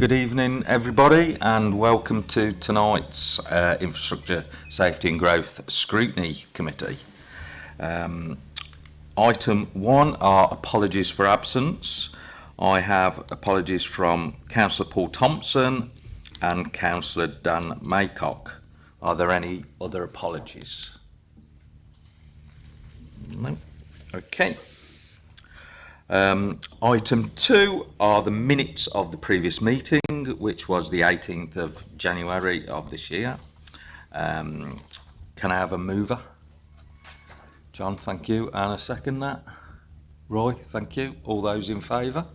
good evening, everybody, and welcome to tonight's uh, Infrastructure Safety and Growth Scrutiny Committee. Um, item one are apologies for absence. I have apologies from Councillor Paul Thompson and Councillor Dan Maycock. Are there any other apologies? No. Okay. Um, item two are the minutes of the previous meeting, which was the 18th of January of this year. Um, can I have a mover? John, thank you. And a second that? Roy, thank you. All those in favour?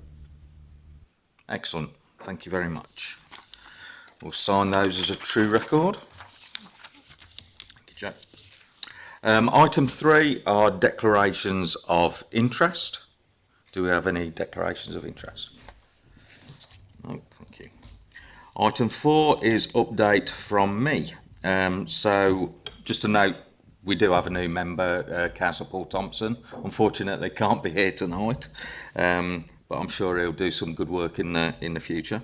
Excellent. Thank you very much. We'll sign those as a true record. Thank you, Jack. Um, item three are declarations of interest. Do we have any declarations of interest? No, thank you. Item four is update from me. Um, so just a note, we do have a new member, uh, Councillor Paul Thompson. Unfortunately, can't be here tonight, um, but I'm sure he'll do some good work in the in the future.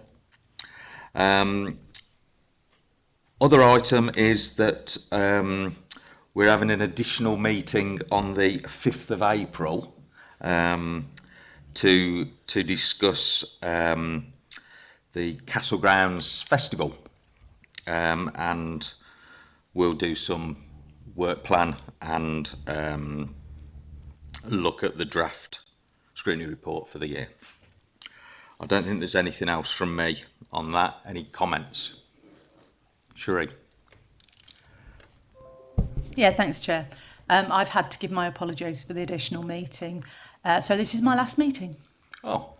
Um, other item is that um, we're having an additional meeting on the 5th of April. Um, to to discuss um, the Castle Grounds Festival, um, and we'll do some work plan and um, look at the draft scrutiny report for the year. I don't think there's anything else from me on that. Any comments? Sheree. Yeah, thanks, Chair. Um, I've had to give my apologies for the additional meeting. Uh, so this is my last meeting. Oh.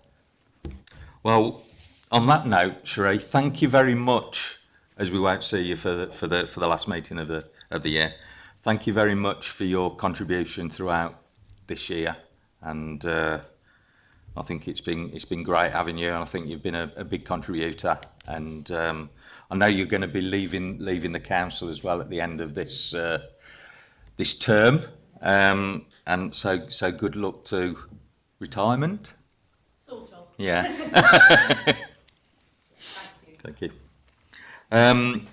Well, on that note, Sheree, thank you very much, as we won't see you for the, for the, for the last meeting of the, of the year. Thank you very much for your contribution throughout this year. And uh, I think it's been, it's been great having you. And I think you've been a, a big contributor. And um, I know you're going to be leaving, leaving the council as well at the end of this, uh, this term. Um, and so, so good luck to retirement. Sort of. Yeah. Thank you. Thank you. Um,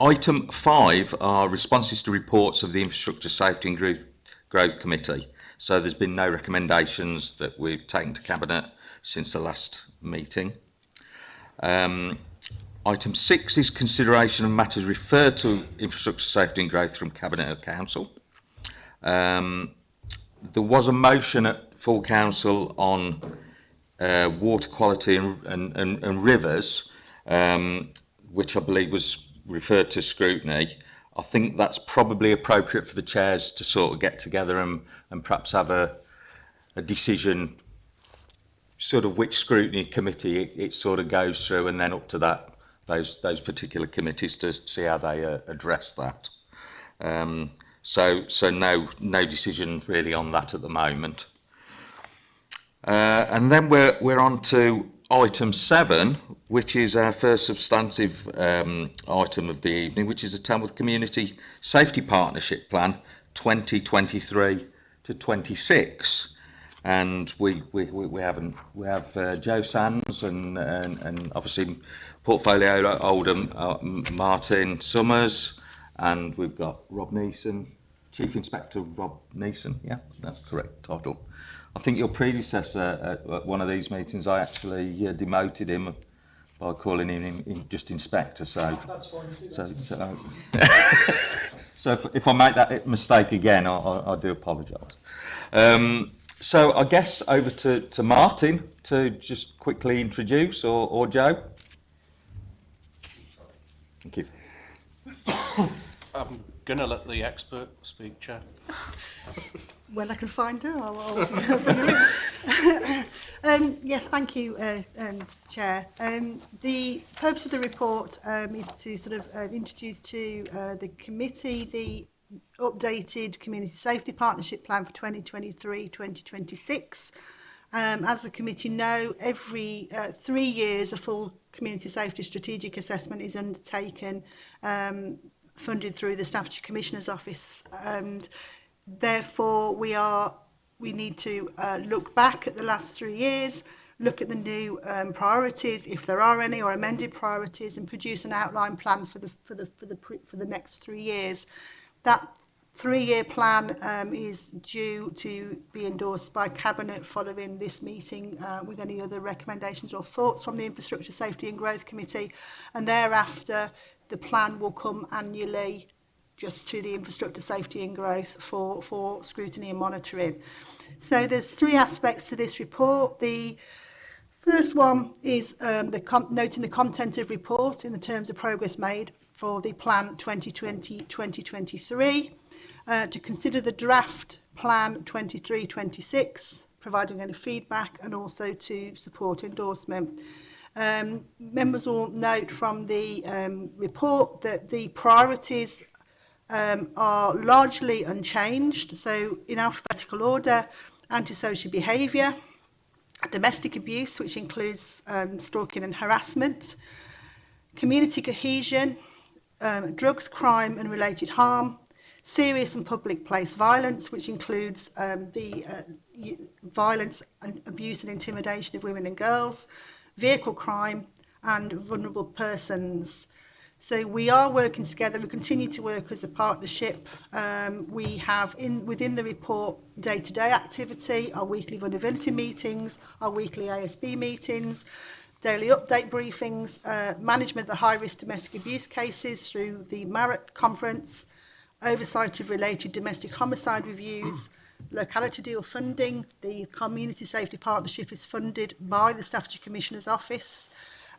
item five are responses to reports of the Infrastructure Safety and Growth, Growth Committee. So there's been no recommendations that we've taken to Cabinet since the last meeting. Um, item six is consideration of matters referred to infrastructure safety and growth from Cabinet or Council. Um, there was a motion at full council on uh, water quality and, and, and, and rivers, um, which I believe was referred to scrutiny. I think that's probably appropriate for the chairs to sort of get together and, and perhaps have a, a decision sort of which scrutiny committee it, it sort of goes through and then up to that those those particular committees to see how they uh, address that. Um, So, so no, no decision really on that at the moment. Uh, and then we're, we're on to item seven, which is our first substantive um, item of the evening, which is the Tamworth Community Safety Partnership Plan 2023 to 26. And we, we, we, we haven't, we have uh, Joe Sands and, and, and obviously portfolio holder uh, Martin Summers, And we've got Rob Nason, Chief Inspector Rob Nason. Yeah, that's correct title. I think your predecessor at one of these meetings, I actually uh, demoted him by calling him in, in just inspector. So, that's fine. So, so, um, so if, if, I make that mistake again, I, I, I do apologise. Um, so I guess over to, to Martin to just quickly introduce, or, or Joe. Thank you. I'm going to let the expert speak, Chair. when I can find her, I'll, I'll bring her in. um, yes, thank you, uh, um, Chair. Um, the purpose of the report um, is to sort of uh, introduce to uh, the committee the updated Community Safety Partnership Plan for 2023-2026. Um, as the committee know, every uh, three years a full community safety strategic assessment is undertaken um, funded through the Staffordshire Commissioner's Office and therefore we are we need to uh, look back at the last three years look at the new um, priorities if there are any or amended priorities and produce an outline plan for the for the for the for the next three years. That three-year plan um, is due to be endorsed by cabinet following this meeting uh, with any other recommendations or thoughts from the infrastructure safety and growth committee. And thereafter the plan will come annually just to the infrastructure safety and growth for, for scrutiny and monitoring. So there's three aspects to this report. The first one is um, the noting the content of report in the terms of progress made for the plan 2020-2023, uh, to consider the draft plan 23-26, providing any feedback and also to support endorsement. Um, members will note from the um, report that the priorities um, are largely unchanged. So in alphabetical order, antisocial behaviour, domestic abuse, which includes um, stalking and harassment, community cohesion, um, drugs, crime and related harm, serious and public place violence, which includes um, the uh, violence and abuse and intimidation of women and girls, vehicle crime and vulnerable persons. So we are working together. We continue to work as a partnership. Um, we have in within the report day-to-day -day activity, our weekly vulnerability meetings, our weekly ASB meetings, daily update briefings, uh, management of the high-risk domestic abuse cases through the MARAT conference, oversight of related domestic homicide reviews, locality deal funding. The Community Safety Partnership is funded by the Staffordshire Commissioner's Office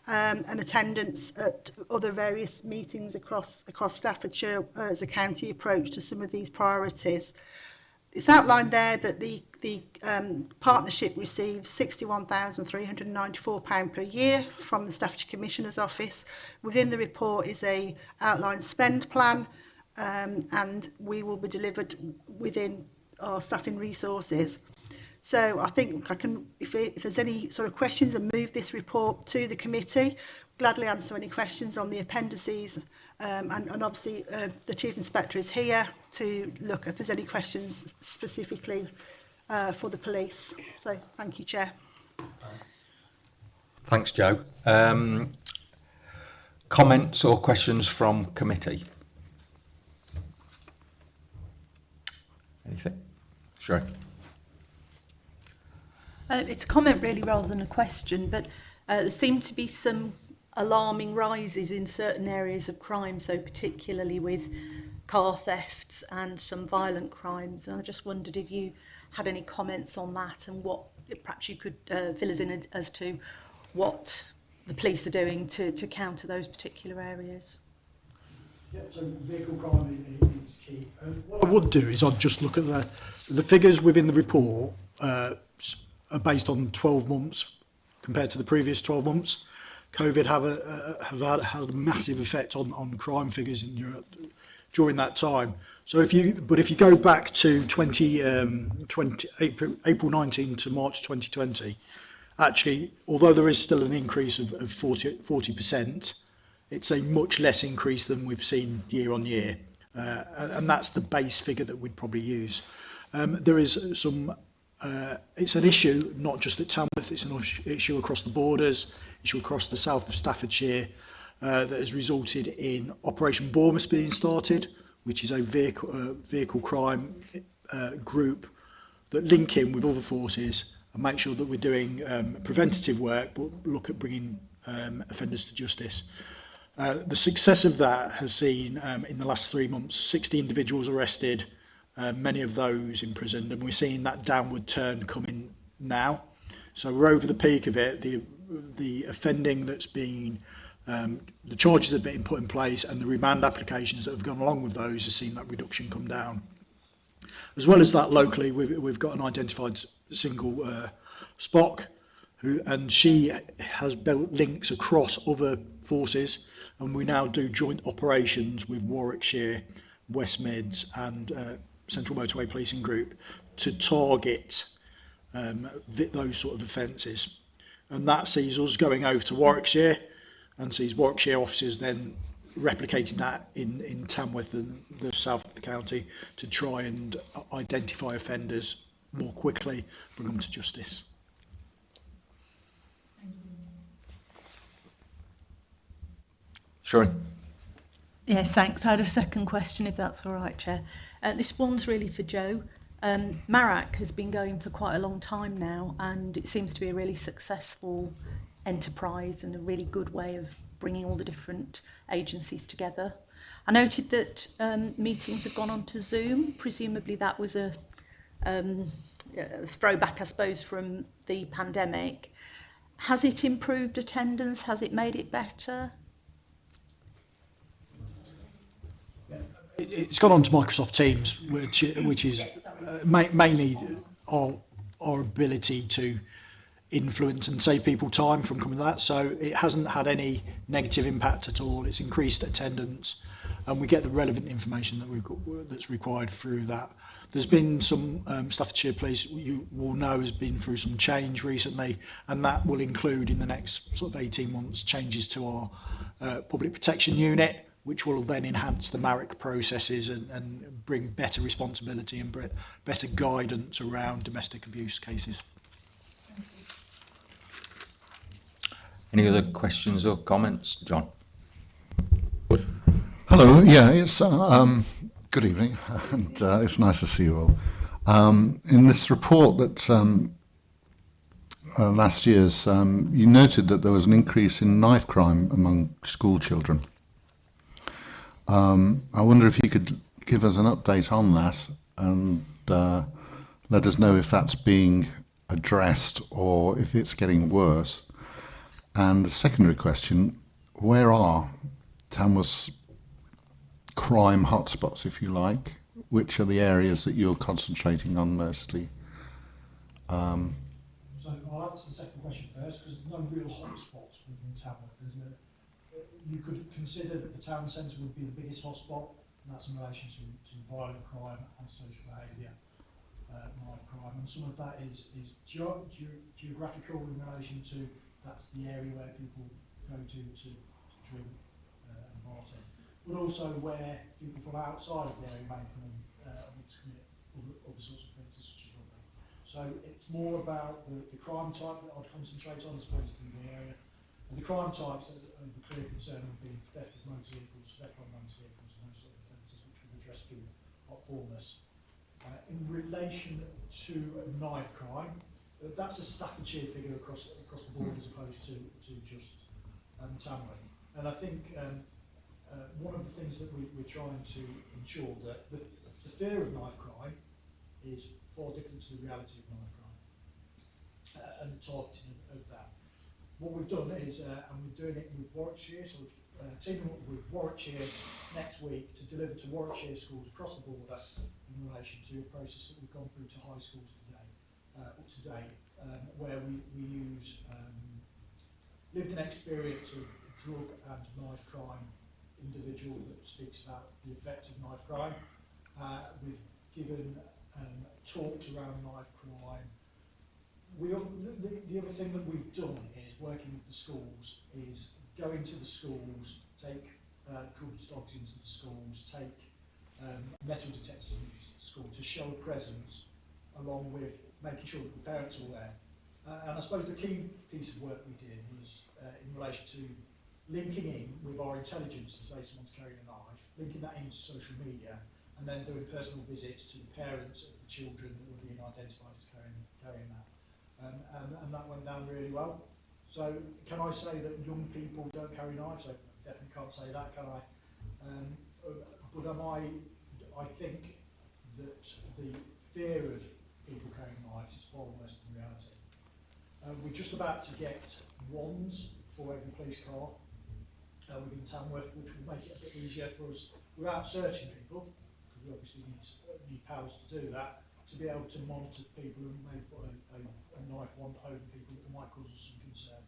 um, and attendance at other various meetings across, across Staffordshire uh, as a county approach to some of these priorities. It's outlined there that the, the um, partnership receives £61,394 per year from the Staffordshire Commissioner's Office. Within the report is a outlined spend plan um, and we will be delivered within our staffing resources. So I think I can, if, it, if there's any sort of questions and move this report to the committee, gladly answer any questions on the appendices um, and, and obviously uh, the Chief Inspector is here to look if there's any questions specifically uh, for the police. So thank you, Chair. Thanks, Joe. Um, comments or questions from committee? Anything? Sure. Uh, it's a comment really rather than a question, but uh, there seem to be some alarming rises in certain areas of crime, so particularly with car thefts and some violent crimes. And I just wondered if you had any comments on that and what perhaps you could uh, fill us in as to what the police are doing to, to counter those particular areas. Yeah, so vehicle crime is key. Uh, what I would do is I'd just look at the, the figures within the report uh, are based on 12 months compared to the previous 12 months. COVID have, a, uh, have had, had a massive effect on, on crime figures in Europe during that time. So if you, but if you go back to 20, um, 20 April, April 19 to March 2020, actually, although there is still an increase of, of 40, 40%, it's a much less increase than we've seen year on year. Uh, and that's the base figure that we'd probably use. Um, there is some, uh, it's an issue, not just at Tamworth, it's an issue across the borders, issue across the south of Staffordshire, uh, that has resulted in Operation Bournemouth being started, which is a vehicle, uh, vehicle crime uh, group that link in with other forces and make sure that we're doing um, preventative work, but look at bringing um, offenders to justice. Uh, the success of that has seen, um, in the last three months, 60 individuals arrested, uh, many of those imprisoned, and we're seeing that downward turn coming now. So we're over the peak of it. The, the offending that's been, um, the charges that have been put in place and the remand applications that have gone along with those has seen that reduction come down. As well as that, locally, we've, we've got an identified single uh, Spock, who, and she has built links across other forces and we now do joint operations with Warwickshire, West Mids and uh, Central Motorway Policing Group to target um, those sort of offences. And that sees us going over to Warwickshire and sees Warwickshire officers then replicating that in, in Tamworth and the south of the county to try and identify offenders more quickly, bring them to justice. Sure. Yes, thanks. I had a second question, if that's all right, Chair. Uh, this one's really for Joe. Um, Marac has been going for quite a long time now, and it seems to be a really successful enterprise and a really good way of bringing all the different agencies together. I noted that um, meetings have gone on to Zoom. Presumably that was a, um, a throwback, I suppose, from the pandemic. Has it improved attendance? Has it made it better? it's gone on to Microsoft Teams, which which is uh, ma mainly our our ability to influence and save people time from coming to that. So it hasn't had any negative impact at all. It's increased attendance, and we get the relevant information that we've got that's required through that. There's been some um, Staffordshire Police you will know has been through some change recently, and that will include in the next sort of 18 months changes to our uh, public protection unit which will then enhance the MARAC processes and, and bring better responsibility and bre- better guidance around domestic abuse cases. Any other questions or comments, John? Hello. Yeah, it's uh, um, good evening, and uh, it's nice to see you all. Um, in this report that um, uh, last year's, um, you noted that there was an increase in knife crime among school children. Um, I wonder if you could give us an update on that and uh, let us know if that's being addressed or if it's getting worse. And the secondary question, where are Tamworth's crime hotspots, if you like? Which are the areas that you're concentrating on mostly? Um, So I'll answer the second question first, because there's no real hotspots within Tamworth. There's a, you could consider that the town centre would be the biggest hotspot, and that's in relation to, to violent crime and social behaviour, uh, knife crime, and some of that is, is geo- ge- geographical in relation to that's the area where people go to to, to drink uh, and bartend, but also where people from outside of the area may come uh, to commit other, other sorts of things, such as robbery. So it's more about the, the crime type that I'd concentrate on as opposed to the area. And the crime types the clear concern would be theft of motor vehicles, theft of motor vehicles and those sort of offences which we've addressed through Honor's. Uh, in relation to knife crime, uh, that's a Staffordshire figure across across the board as opposed to, to just um, Tamworth. And I think um, uh, one of the things that we, we're trying to ensure that the, the fear of knife crime is far different to the reality of knife crime uh, and the targeting of, of. What we've done is, uh, and we're doing it with Warwickshire, so we're uh, teaming up with Warwickshire next week to deliver to Warwickshire schools across the border in relation to a process that we've gone through to high schools today, uh, up to date, um, where we, we use um, lived an experience of drug and knife crime individual that speaks about the effect of knife crime. Uh, we've given um, talks around knife crime. We, al- the, the, the other thing that we've done is working with the schools is going to the schools, take uh, drugs dogs into the schools, take um, metal detectors into the school to show a presence along with making sure that the parents are aware. Uh, and I suppose the key piece of work we did was uh, in relation to linking in with our intelligence to say someone's carrying a knife, linking that into social media, and then doing personal visits to the parents of the children that were being identified as carrying, carrying that. Um, and, and that went down really well. So can I say that young people don't carry knives? I definitely can't say that, can I? Um, but am I, I think that the fear of people carrying knives is far worse than reality. Uh, we're just about to get wands for every police car uh, within Tamworth, which will make it a bit easier for us without searching people, because we obviously need, need powers to do that, to be able to monitor people and maybe put a, a, a knife wand over people that might cause us some concern.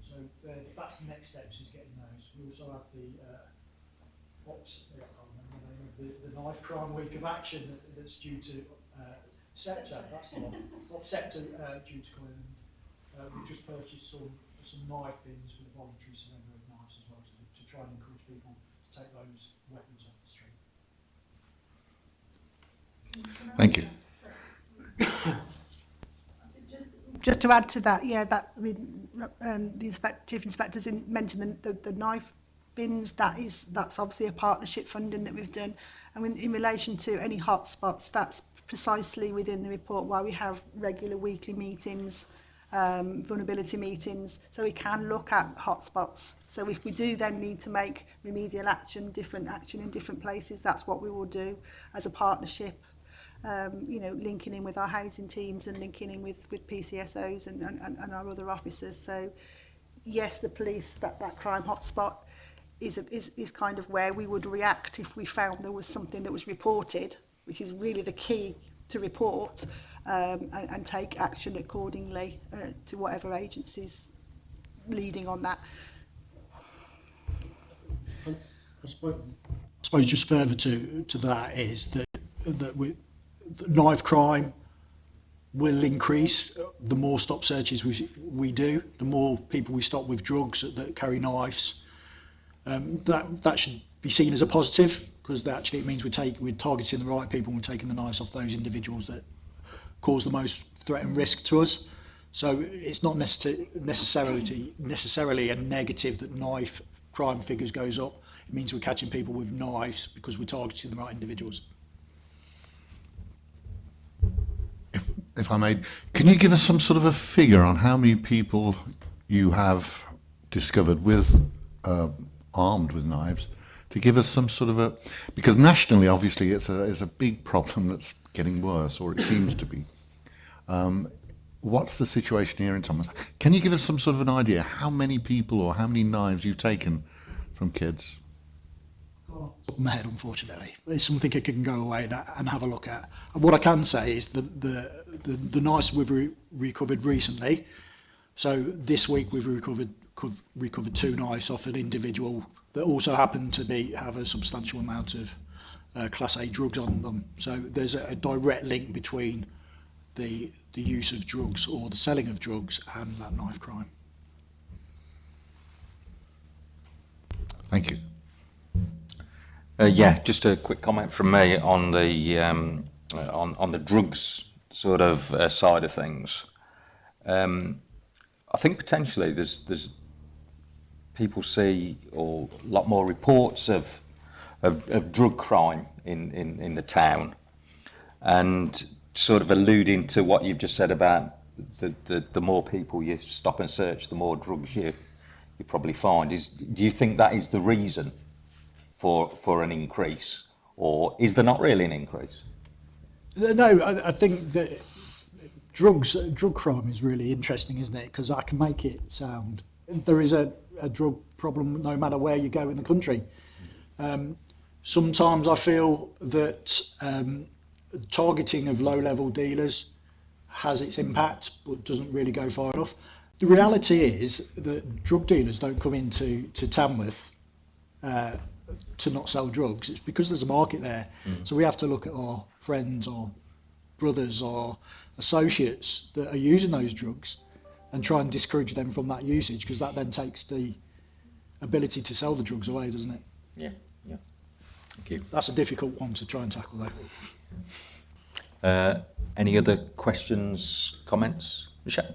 So that's the next steps is getting those. We also have the uh, Ops, I can't remember the name of the, the Knife Crime Week of Action that, that's due to uh, Sceptre, that's the one, Ops Sceptre uh, due to come in. Uh, we've just purchased some some knife bins for the voluntary surrender of knives as well to, to try and encourage people to take those weapons off the street. thank you. Just to add to that, yeah, that I mean, um, the inspect, chief inspectors in, mentioned the, the, the knife bins. That is that's obviously a partnership funding that we've done. And in, in relation to any hotspots, that's precisely within the report why we have regular weekly meetings, um, vulnerability meetings, so we can look at hotspots. So if we do then need to make remedial action, different action in different places, that's what we will do as a partnership um, you know, linking in with our housing teams and linking in with, with PCSOs and, and, and our other officers. So yes, the police, that, that crime hotspot is, a, is, is kind of where we would react if we found there was something that was reported, which is really the key to report um, and, and take action accordingly uh, to whatever agencies leading on that. I suppose, I suppose just further to, to that is that that we, knife crime will increase the more stop searches we, we do, the more people we stop with drugs that, that carry knives. Um, that, that should be seen as a positive because actually it means we're, take, we're targeting the right people and we're taking the knives off those individuals that cause the most threat and risk to us. So it's not necessarily, necessarily, necessarily a negative that knife crime figures goes up. It means we're catching people with knives because we're targeting the right individuals. If, I may, can you give us some sort of a figure on how many people you have discovered with uh, armed with knives? To give us some sort of a, because nationally, obviously, it's a it's a big problem that's getting worse, or it seems to be. Um, what's the situation here in Tamworth? Can you give us some sort of an idea how many people or how many knives you've taken from kids? top of my head, unfortunately. It's something I can go away and, and have a look at. And what I can say is that the, the, the nice we've re recovered recently, so this week we've recovered recovered two knives off an individual that also happened to be have a substantial amount of uh, class A drugs on them. So there's a, a direct link between the the use of drugs or the selling of drugs and that knife crime. Thank you. Uh, yeah, just a quick comment from me on the um, uh, on on the drugs sort of uh, side of things. Um, I think potentially there's there's people see or a lot more reports of of, of drug crime in, in, in the town, and sort of alluding to what you've just said about the, the, the more people you stop and search, the more drugs you you probably find. Is do you think that is the reason for for an increase, or is there not really an increase? No, I, I think that drugs, drug crime is really interesting, isn't it? Because I can make it sound there is a, a drug problem no matter where you go in the country. Um, sometimes I feel that um, targeting of low-level dealers has its impact, but doesn't really go far enough. The reality is that drug dealers don't come into to Tamworth uh, to not sell drugs. It's because there's a market there. Mm. So we have to look at our friends or brothers or associates that are using those drugs and try and discourage them from that usage because that then takes the ability to sell the drugs away, doesn't it? Yeah, yeah. Thank you. That's a difficult one to try and tackle though. Uh, any other questions, comments? Michelle?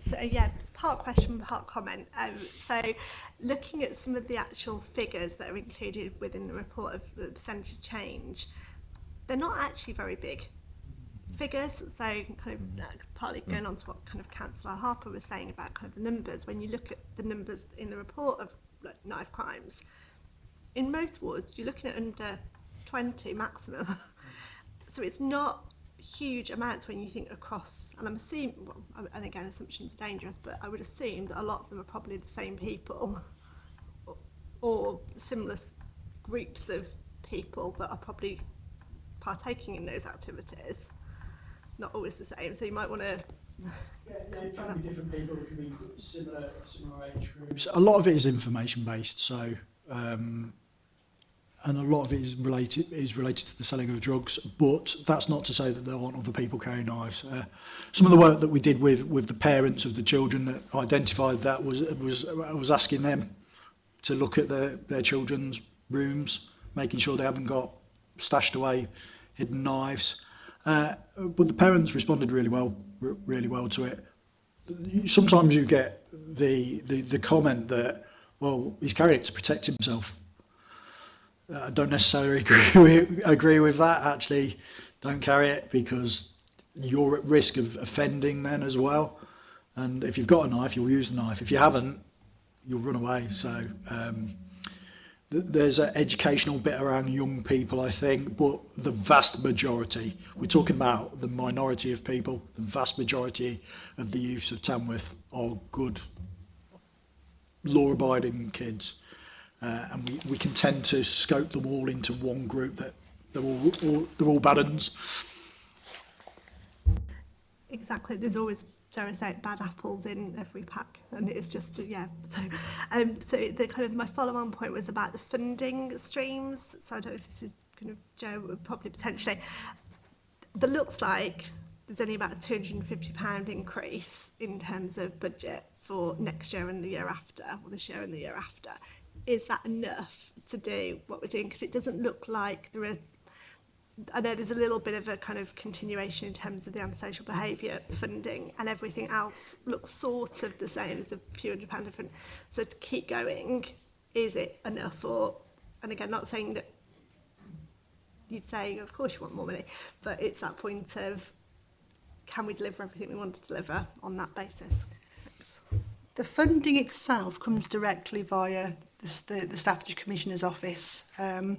so yeah, part question, part comment. Um, so looking at some of the actual figures that are included within the report of the percentage change, they're not actually very big figures. So kind of uh, partly going on to what kind of Councillor Harper was saying about kind of the numbers. When you look at the numbers in the report of like, knife crimes, in most wards you're looking at under 20 maximum. so it's not huge amounts when you think across, and I'm assuming, well, and again, assumptions are dangerous, but I would assume that a lot of them are probably the same people or, or similar groups of people that are probably partaking in those activities. Not always the same, so you might want to Yeah, it can be different people, it can be similar, similar age groups. A lot of it is information based, so um, and a lot of it is related is related to the selling of drugs. But that's not to say that there aren't other people carrying knives. Uh, some of the work that we did with with the parents of the children that identified that was was I was asking them to look at their their children's rooms, making sure they haven't got stashed away hidden knives. Uh, but the parents responded really well, really well to it. Sometimes you get the the, the comment that well he's carrying it to protect himself Uh, I don't necessarily agree with, agree with that. Actually, don't carry it because you're at risk of offending then as well. And if you've got a knife, you'll use a knife. If you haven't, you'll run away. So um, th there's an educational bit around young people, I think, but the vast majority, we're talking about the minority of people, the vast majority of the youths of Tamworth are good, law-abiding kids uh, and we, we can tend to scope them all into one group that they're all, all they're all bad uns. Exactly, there's always dare I say it, bad apples in every pack and it's just yeah so um so the kind of my follow-on point was about the funding streams so I don't know if this is kind of Joe probably potentially. That looks like there's only about a 250 pound increase in terms of budget for next year and the year after or this year and the year after is that enough to do what we're doing? Because it doesn't look like there are I know there's a little bit of a kind of continuation in terms of the antisocial behaviour funding and everything else looks sort of the same as a few hundred pound different. So to keep going, is it enough or, and again, not saying that you'd say, of course you want more money, but it's that point of, can we deliver everything we want to deliver on that basis? Thanks. The funding itself comes directly via the, the Staffordshire Commissioner's Office. Um,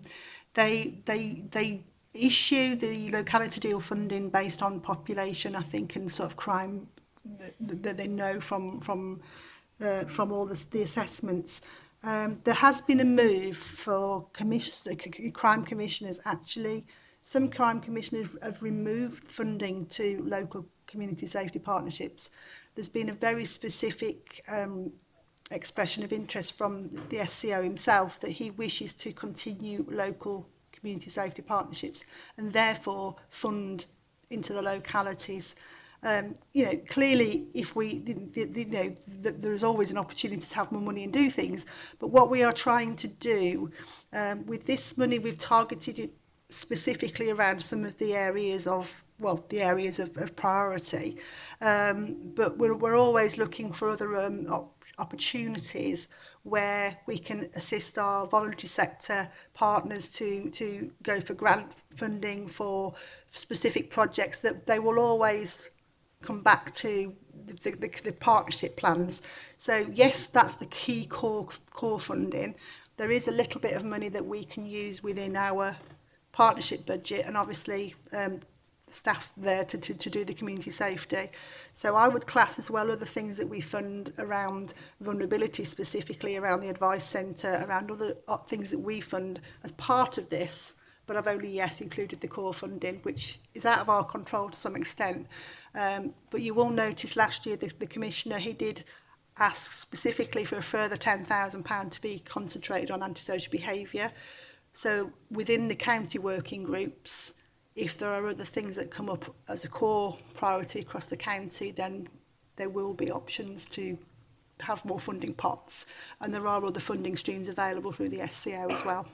they, they, they issue the locality deal funding based on population, I think, and sort of crime that, that they know from, from, uh, from all the, the assessments. Um, there has been a move for commission, crime commissioners actually. Some crime commissioners have removed funding to local community safety partnerships. There's been a very specific um, expression of interest from the SCO himself that he wishes to continue local community safety partnerships and therefore fund into the localities. Um, you know, clearly, if we, you know, there is always an opportunity to have more money and do things. But what we are trying to do um, with this money, we've targeted it specifically around some of the areas of well, the areas of, of priority. Um, but we're, we're always looking for other um, op opportunities where we can assist our voluntary sector partners to, to go for grant funding for specific projects that they will always come back to the, the, the partnership plans. So yes, that's the key core, core funding. There is a little bit of money that we can use within our partnership budget and obviously um, staff there to, to, to do the community safety. So I would class as well other things that we fund around vulnerability specifically around the advice centre, around other uh, things that we fund as part of this. But I've only, yes, included the core funding, which is out of our control to some extent. Um, but you will notice last year the, the commissioner, he did ask specifically for a further £10,000 to be concentrated on antisocial behaviour. So within the county working groups, if there are other things that come up as a core priority across the county, then there will be options to have more funding pots. And there are other funding streams available through the SCO as well.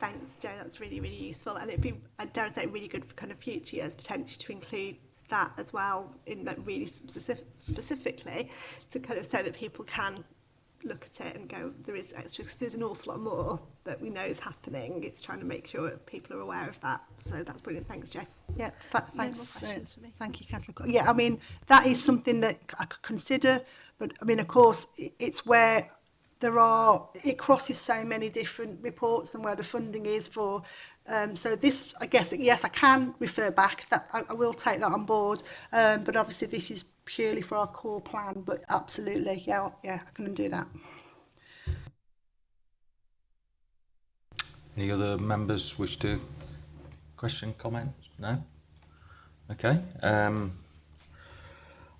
Thanks, Joe. That's really, really useful. And it'd be, uh, I dare say, really good for kind of future years potentially to include that as well in like really specific, specifically to kind of so that people can look at it and go, there is extra, because there's an awful lot more that we know is happening. It's trying to make sure people are aware of that. So that's brilliant. Thanks, Jay. Yeah, th thanks. No uh, thank you, Councillor Yeah, I mean, that is something that I could consider. But I mean, of course, it's where there are, it crosses so many different reports and where the funding is for Um, so this, I guess, yes, I can refer back. That I, I will take that on board. Um, but obviously, this is purely for our core plan. But absolutely, yeah, yeah, I can do that. Any other members wish to question, comment? No. Okay. Um,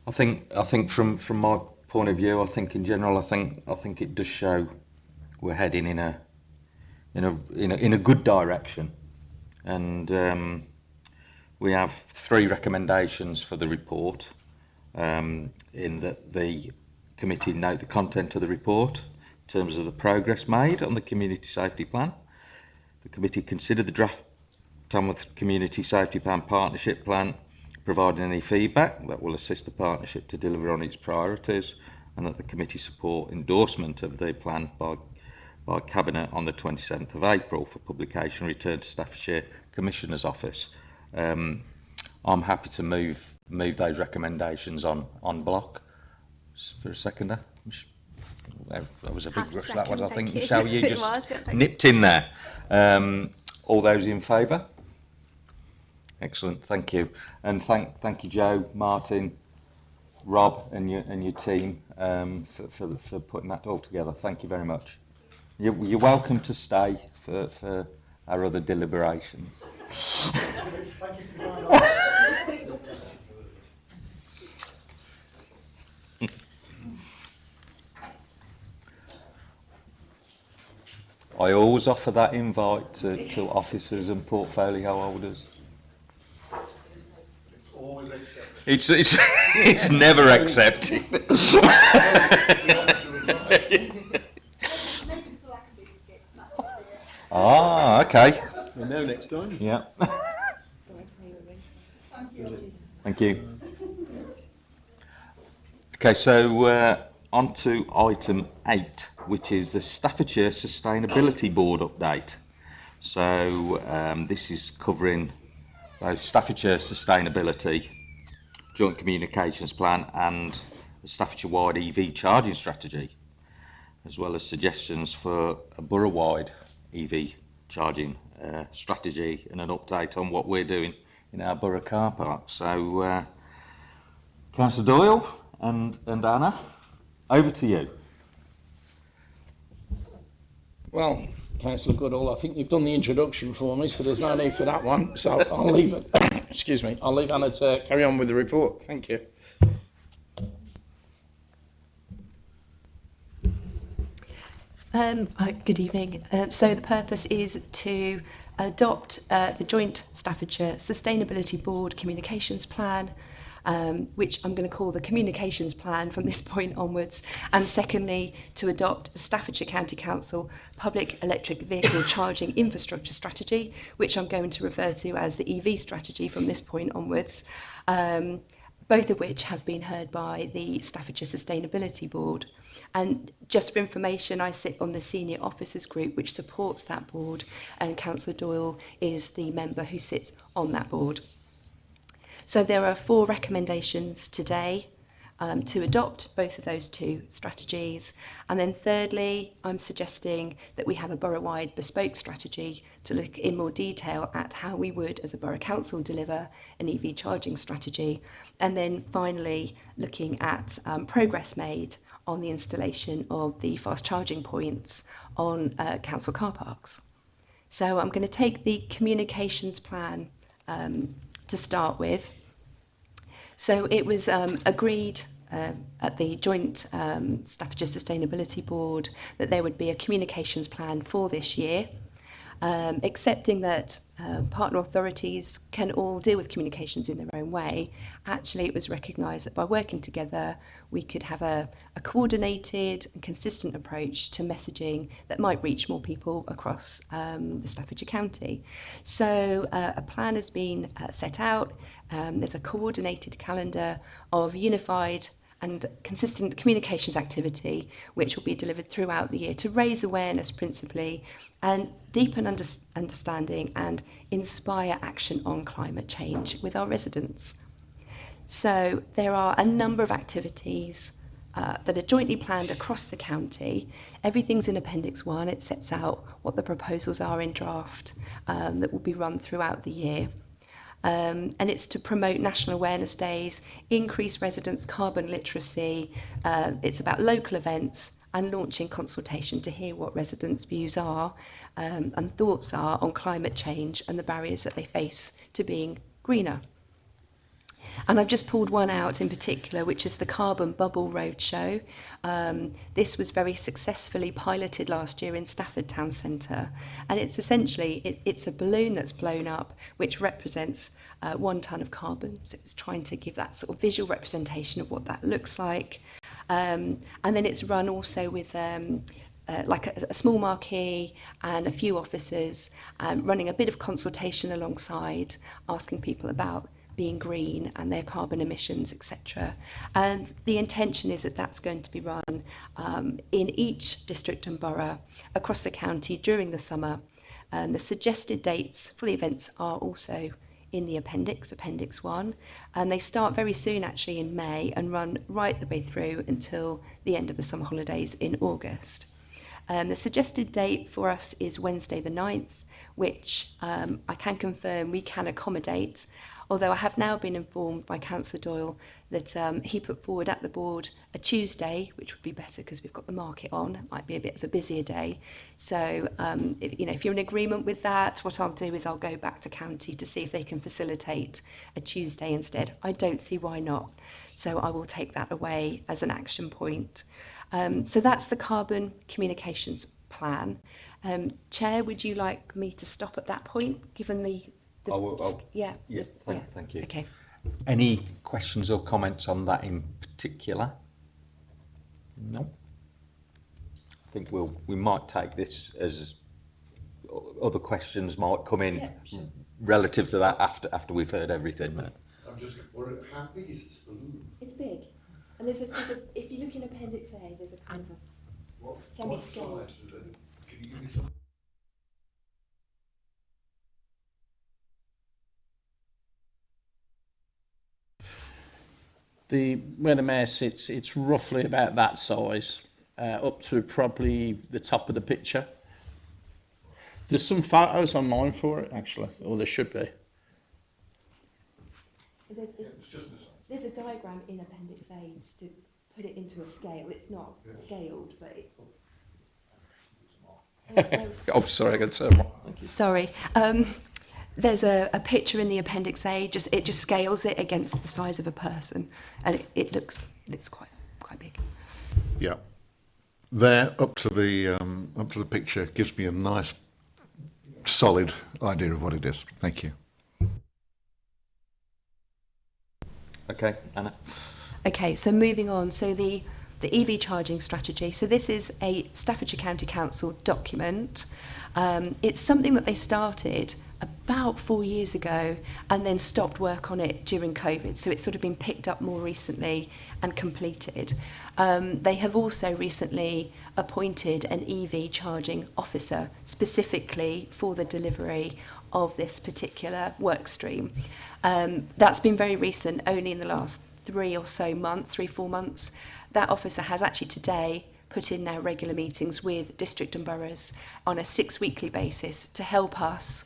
I think I think from from my point of view, I think in general, I think I think it does show we're heading in a in a in a, in a good direction, and um, we have three recommendations for the report. Um, in that the committee note the content of the report in terms of the progress made on the community safety plan. The committee considered the draft Tamworth Community Safety Plan Partnership Plan, providing any feedback that will assist the partnership to deliver on its priorities and that the committee support endorsement of the plan by by Cabinet on the 27th of April for publication returned to Staffordshire Commissioner's Office. Um, I'm happy to move move those recommendations on on block. For a seconder. That was a big Happy rush, that was, I think. you. Michelle, you just was, yeah, nipped in there. Um, all those in favour? Excellent, thank you. And thank, thank you, Joe, Martin, Rob and your, and your team um, for, for, for putting that all together. Thank you very much. You're, you're welcome to stay for, for our other deliberations. I always offer that invite to, to officers and portfolio holders. It's, it's, it's never accepted. ah, okay. We know next time. Yeah. Thank you. Okay, so uh, on to item eight, which is the Staffordshire Sustainability Board update. So um, this is covering both Staffordshire Sustainability Joint Communications Plan and the Staffordshire-wide EV charging strategy, as well as suggestions for a borough-wide EV charging uh, strategy and an update on what we're doing in our borough car park. So, uh, Councillor Doyle and, and Anna, over to you. Well, Councillor Goodall, I think you've done the introduction for me, so there's no need for that one. So I'll leave it. excuse me. I'll leave Anna to carry on with the report. Thank you. Um, good evening. Uh, so the purpose is to adopt uh, the Joint Staffordshire Sustainability Board Communications Plan, um, which I'm going to call the Communications Plan from this point onwards, and secondly, to adopt the Staffordshire County Council Public Electric Vehicle Charging Infrastructure Strategy, which I'm going to refer to as the EV strategy from this point onwards, um, both of which have been heard by the Staffordshire Sustainability Board. And just for information, I sit on the senior officers group which supports that board, and Councillor Doyle is the member who sits on that board. So there are four recommendations today um, to adopt both of those two strategies. And then thirdly, I'm suggesting that we have a borough-wide bespoke strategy to look in more detail at how we would, as a borough council, deliver an EV charging strategy. And then finally, looking at um, progress made on the installation of the fast charging points on uh, council car parks. So I'm going to take the communications plan um, to start with. So it was um, agreed uh, at the joint um, Staffordshire Sustainability Board that there would be a communications plan for this year, um, accepting that uh, partner authorities can all deal with communications in their own way. Actually, it was recognised that by working together, we could have a, a coordinated and consistent approach to messaging that might reach more people across um, the Staffordshire County. So uh, a plan has been uh, set out. Um, there's a coordinated calendar of unified and consistent communications activity which will be delivered throughout the year to raise awareness principally and deepen under understanding and inspire action on climate change with our residents. So there are a number of activities uh, that are jointly planned across the county. Everything's in Appendix 1. It sets out what the proposals are in draft um, that will be run throughout the year. Um, and it's to promote national awareness days, increase residents' carbon literacy. Uh, it's about local events and launching consultation to hear what residents' views are um, and thoughts are on climate change and the barriers that they face to being greener. And I've just pulled one out in particular, which is the Carbon Bubble Roadshow. Um, this was very successfully piloted last year in Stafford Town Centre. And it's essentially, it, it's a balloon that's blown up, which represents uh, one tonne of carbon. So it's trying to give that sort of visual representation of what that looks like. Um, and then it's run also with um, uh, like a, a small marquee and a few officers um, running a bit of consultation alongside, asking people about being green and their carbon emissions, etc. And the intention is that that's going to be run um, in each district and borough across the county during the summer. The suggested dates for the events are also in the appendix, Appendix 1, and they start very soon actually in May and run right the way through until the end of the summer holidays in August. Um, the suggested date for us is Wednesday the 9th, which um, I can confirm we can accommodate, although I have now been informed by Councillor Doyle that um, he put forward at the board a Tuesday, which would be better because we've got the market on, it might be a bit of a busier day. So, um, if, you know, if you're in agreement with that, what I'll do is I'll go back to county to see if they can facilitate a Tuesday instead. I don't see why not. So I will take that away as an action point. Um, so that's the carbon communications plan. Um, Chair, would you like me to stop at that point, given the... the I will- I'll- yeah, yeah, the- thank- thank you. Okay. Any questions or comments on that in particular? No. I think we'll we might take this as other questions might come in Yeah, sure. relative to that after after we've heard everything. I'm just, what, how big is this balloon? It's big. And there's a, there's a if you look in Appendix A, there's a canvas. What, what size is it? Can you give me some? The where the mayor sits, it's roughly about that size, uh, up to probably the top of the picture. There's some photos online for it actually, or there should be. There's, It's there's a diagram in Appendix A just to put it into a scale. It's not Yes. scaled, but it... Oh, sorry, I got to Sorry. Um, there's a, a picture in the Appendix A. Just it just scales it against the size of a person, and it, it looks it's quite quite big. Yeah. There, up to the um, up to the picture, gives me a nice, solid idea of what it is. Thank you. Okay, Anna. Okay, so moving on. So the the EV charging strategy. So this is a Staffordshire County Council document. Um, it's something that they started about four years ago and then stopped work on it during COVID. So it's sort of been picked up more recently and completed. Um, they have also recently appointed an EV charging officer specifically for the delivery of this particular work stream. Um, that's been very recent, only in the last three or so months, three, four months. That officer has actually today put in now regular meetings with district and boroughs on a six weekly basis to help us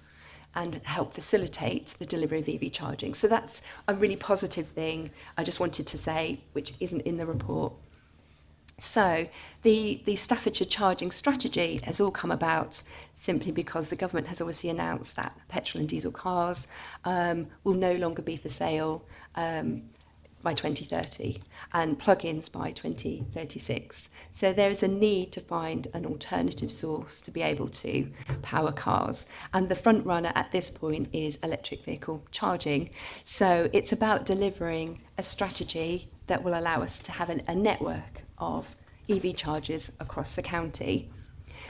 and help facilitate the delivery of EV charging. So that's a really positive thing I just wanted to say, which isn't in the report. So the, the Staffordshire charging strategy has all come about simply because the government has obviously announced that petrol and diesel cars um, will no longer be for sale. Um, by 2030 and plug-ins by 2036. So there is a need to find an alternative source to be able to power cars. And the front runner at this point is electric vehicle charging. So it's about delivering a strategy that will allow us to have an, a network of EV chargers across the county.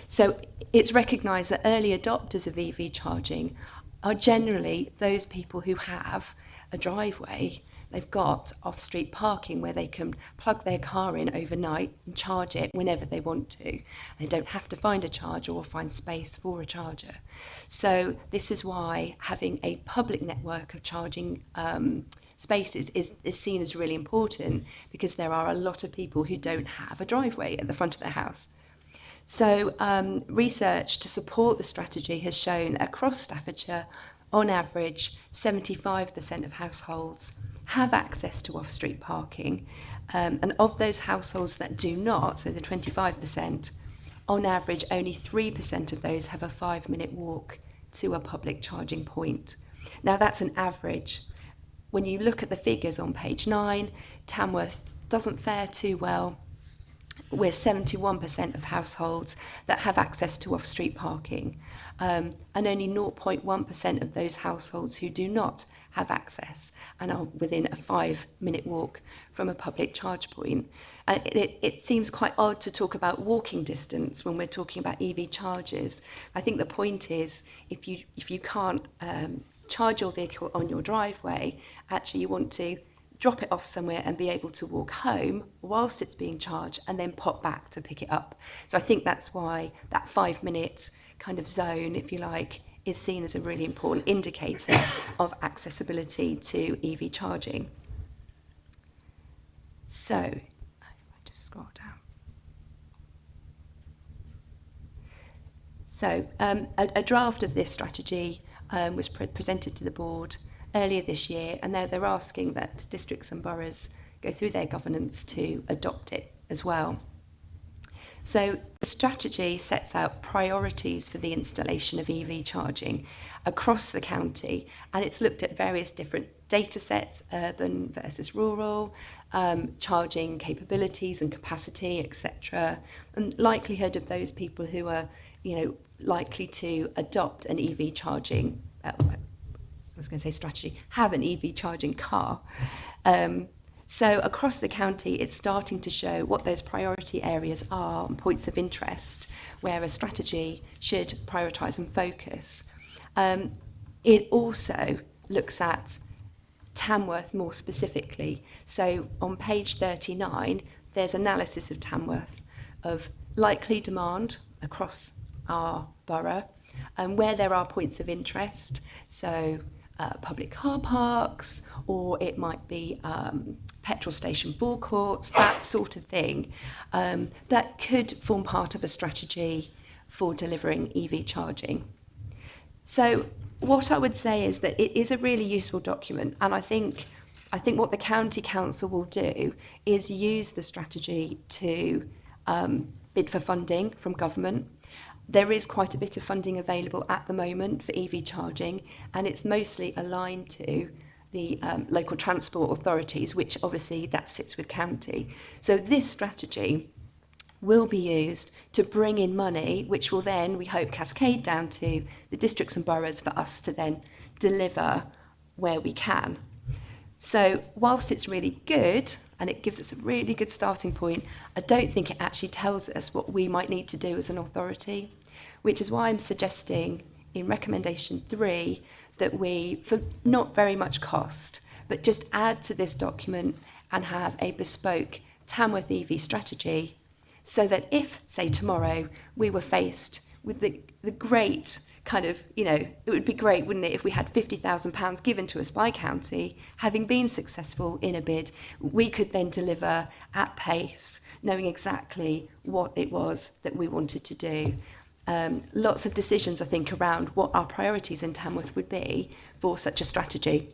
So it's recognised that early adopters of EV charging are generally those people who have a driveway they've got off-street parking where they can plug their car in overnight and charge it whenever they want to. They don't have to find a charger or find space for a charger. So this is why having a public network of charging um, spaces is, is seen as really important because there are a lot of people who don't have a driveway at the front of their house. So um, research to support the strategy has shown that across Staffordshire, on average, 75% of households have access to off-street parking. Um, and of those households that do not, so the 25%, on average, only 3% of those have a five-minute walk to a public charging point. Now, that's an average. When you look at the figures on page 9, Tamworth doesn't fare too well. We're 71% of households that have access to off-street parking, um, and only 0.1% of those households who do not have access and are within a five minute walk from a public charge point. And it, it, seems quite odd to talk about walking distance when we're talking about EV charges. I think the point is if you, if you can't um, charge your vehicle on your driveway, actually you want to drop it off somewhere and be able to walk home whilst it's being charged and then pop back to pick it up. So I think that's why that five minute kind of zone, if you like, is seen as a really important indicator of accessibility to EV charging. So, I just scroll down. So, um, a, a draft of this strategy um, was pre- presented to the board earlier this year, and they're, they're asking that districts and boroughs go through their governance to adopt it as well. So the strategy sets out priorities for the installation of EV charging across the county and it's looked at various different data sets, urban versus rural, um, charging capabilities and capacity, etc. And likelihood of those people who are, you know, likely to adopt an EV charging, uh, I was going to say strategy, have an EV charging car. Um, so across the county, it's starting to show what those priority areas are and points of interest where a strategy should prioritise and focus. Um, it also looks at Tamworth more specifically. So on page 39, there's analysis of Tamworth of likely demand across our borough and where there are points of interest. So uh, public car parks, or it might be um, petrol station forecourts, that sort of thing, um, that could form part of a strategy for delivering EV charging. So what I would say is that it is a really useful document, and I think I think what the county council will do is use the strategy to um, bid for funding from government. There is quite a bit of funding available at the moment for EV charging, and it's mostly aligned to the um, local transport authorities, which obviously that sits with county. So this strategy will be used to bring in money, which will then, we hope, cascade down to the districts and boroughs for us to then deliver where we can. So whilst it's really good and it gives us a really good starting point, I don't think it actually tells us what we might need to do as an authority, which is why I'm suggesting in recommendation three that we, for not very much cost, but just add to this document and have a bespoke Tamworth EV strategy so that if, say, tomorrow we were faced with the, the great kind of, you know, it would be great, wouldn't it, if we had £50,000 given to us by county, having been successful in a bid, we could then deliver at pace, knowing exactly what it was that we wanted to do. Um, lots of decisions, I think, around what our priorities in Tamworth would be for such a strategy.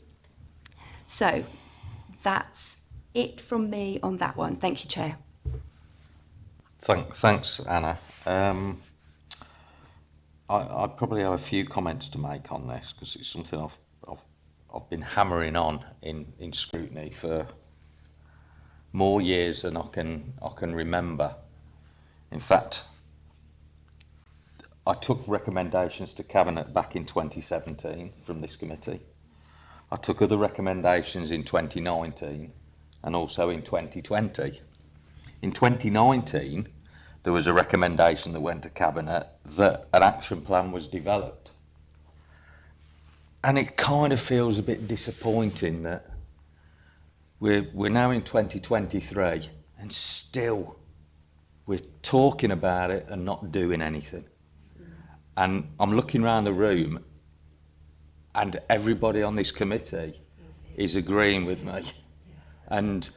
So that's it from me on that one. Thank you, Chair. Thank, thanks, Anna. Um, I, I probably have a few comments to make on this because it's something I've, I've, I've been hammering on in, in scrutiny for more years than I can, I can remember. In fact, I took recommendations to Cabinet back in 2017 from this committee. I took other recommendations in 2019 and also in 2020. In 2019, there was a recommendation that went to Cabinet that an action plan was developed. And it kind of feels a bit disappointing that we're, we're now in 2023 and still we're talking about it and not doing anything. And I'm looking around the room and everybody on this committee is agreeing with me. And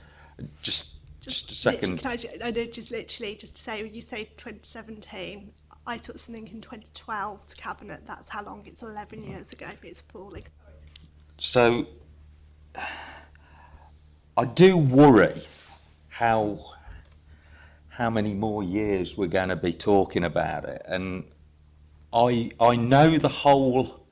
just just a second. Can I, I know just literally just to say, when you say 2017, I took something in 2012 to cabinet. That's how long. It's 11 years ago. It's appalling. So I do worry how how many more years we're going to be talking about it, and I I know the whole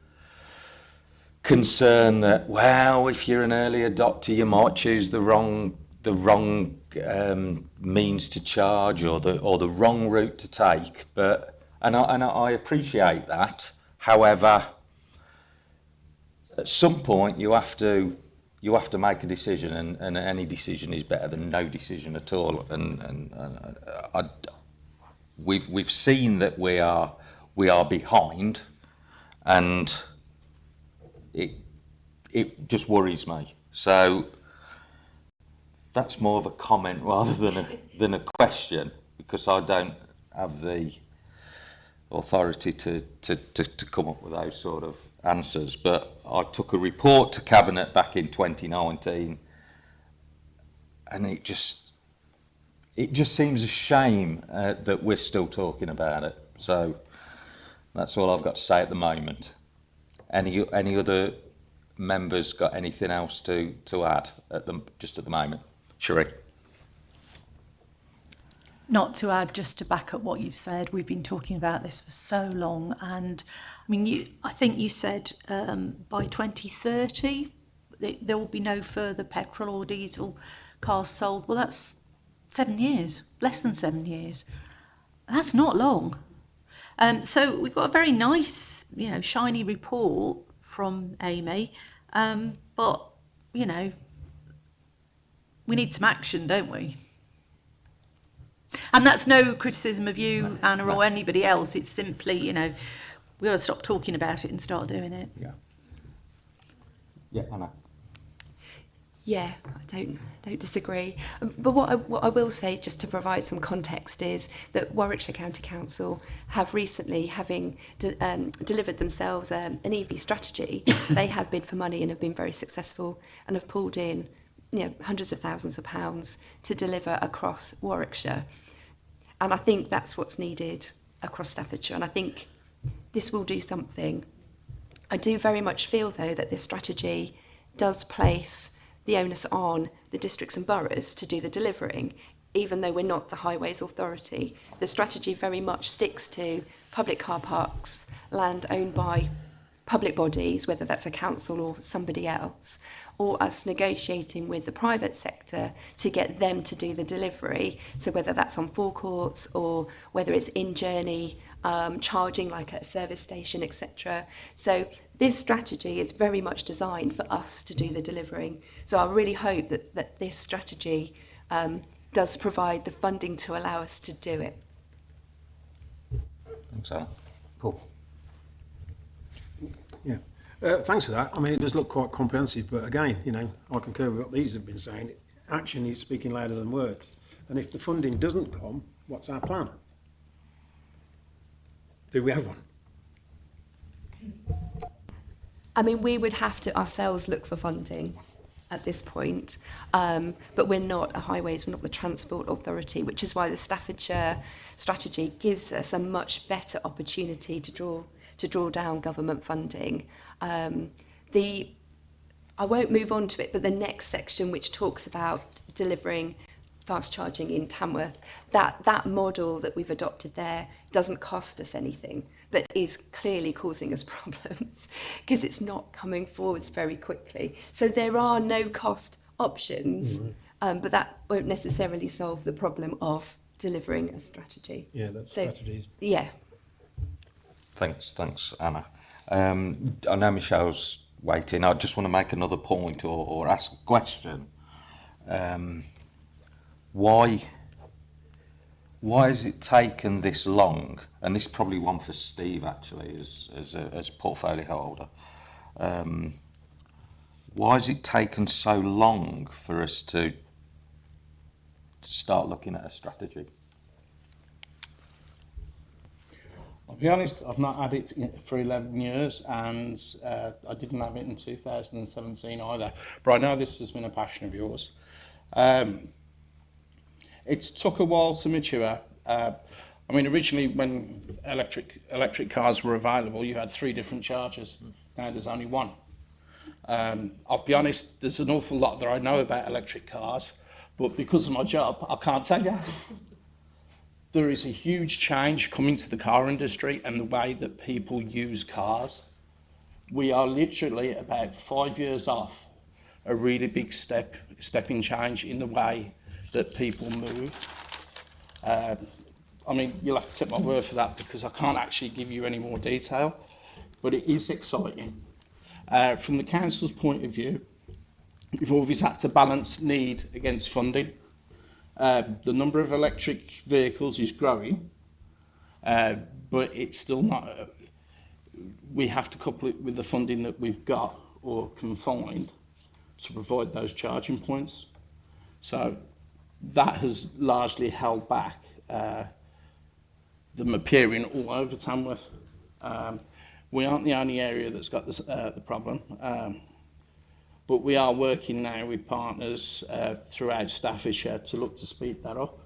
concern that well, if you're an early adopter, you might choose the wrong the wrong um, means to charge or the or the wrong route to take. But and I, and I appreciate that. However, at some point you have to you have to make a decision, and, and any decision is better than no decision at all. And and, and I, we've we've seen that we are we are behind, and it it just worries me. So that's more of a comment rather than a than a question because I don't have the authority to, to, to, to come up with those sort of answers. But I took a report to Cabinet back in 2019 and it just it just seems a shame uh, that we're still talking about it. So that's all I've got to say at the moment. Any any other members got anything else to, to add at the, just at the moment? Sheree? not to add just to back up what you've said we've been talking about this for so long and i mean you i think you said um, by 2030 there will be no further petrol or diesel cars sold well that's seven years less than seven years that's not long Um, so we've got a very nice, you know, shiny report from Amy, um, but, you know, we need some action, don't we? And that's no criticism of you, no, Anna, no. or anybody else. It's simply, you know, we've got to stop talking about it and start doing it. Yeah. Yeah, Anna. Yeah, I don't don't disagree. Um, but what I, what I will say, just to provide some context, is that Warwickshire County Council have recently, having de, um, delivered themselves um, an EV strategy, they have bid for money and have been very successful and have pulled in you know, hundreds of thousands of pounds to deliver across Warwickshire. And I think that's what's needed across Staffordshire. And I think this will do something. I do very much feel, though, that this strategy does place the onus on the districts and boroughs to do the delivering, even though we're not the Highways Authority. The strategy very much sticks to public car parks, land owned by public bodies, whether that's a council or somebody else, or us negotiating with the private sector to get them to do the delivery. So whether that's on forecourts or whether it's in journey, um, charging like at a service station, etc. So This strategy is very much designed for us to do the delivering. So I really hope that, that this strategy um, does provide the funding to allow us to do it. Thanks, Alan. Paul. Yeah. Uh, thanks for that. I mean, it does look quite comprehensive, but again, you know, I concur with what these have been saying. Action is speaking louder than words. And if the funding doesn't come, what's our plan? Do we have one? I mean, we would have to ourselves look for funding at this point, um, but we're not a highways, we're not the transport authority, which is why the Staffordshire strategy gives us a much better opportunity to draw to draw down government funding. Um, the I won't move on to it, but the next section, which talks about delivering fast charging in Tamworth, that, that model that we've adopted there doesn't cost us anything, but is clearly causing us problems because it's not coming forwards very quickly. So there are no cost options, um, but that won't necessarily solve the problem of delivering a strategy. Yeah, that's So- strategies. Yeah. Thanks, thanks, Anna. Um, I know Michelle's waiting. I just want to make another point or, or ask a question. Um, why, why has it taken this long? And this is probably one for Steve actually, as as a, as portfolio holder. Um, why has it taken so long for us to, start looking at a strategy? I'll be honest, I've not had it for 11 years and uh, I didn't have it in 2017 either. But I know this has been a passion of yours. Um, it's took a while to mature. Uh, I mean, originally when electric electric cars were available, you had three different chargers. Now there's only one. Um, I'll be honest, there's an awful lot that I know about electric cars, but because of my job, I can't tell you. there is a huge change coming to the car industry and the way that people use cars. We are literally about five years off a really big step, stepping change in the way that people move. Um, I mean, you'll have to take my word for that because I can't actually give you any more detail, but it is exciting. Uh, from the council's point of view, we've always had to balance need against funding. Uh, the number of electric vehicles is growing, uh, but it's still not. Uh, we have to couple it with the funding that we've got, or can find to provide those charging points. So that has largely held back uh, them appearing all over Tamworth. Um, we aren't the only area that's got this, uh, the problem, um, but we are working now with partners uh, throughout Staffordshire to look to speed that up.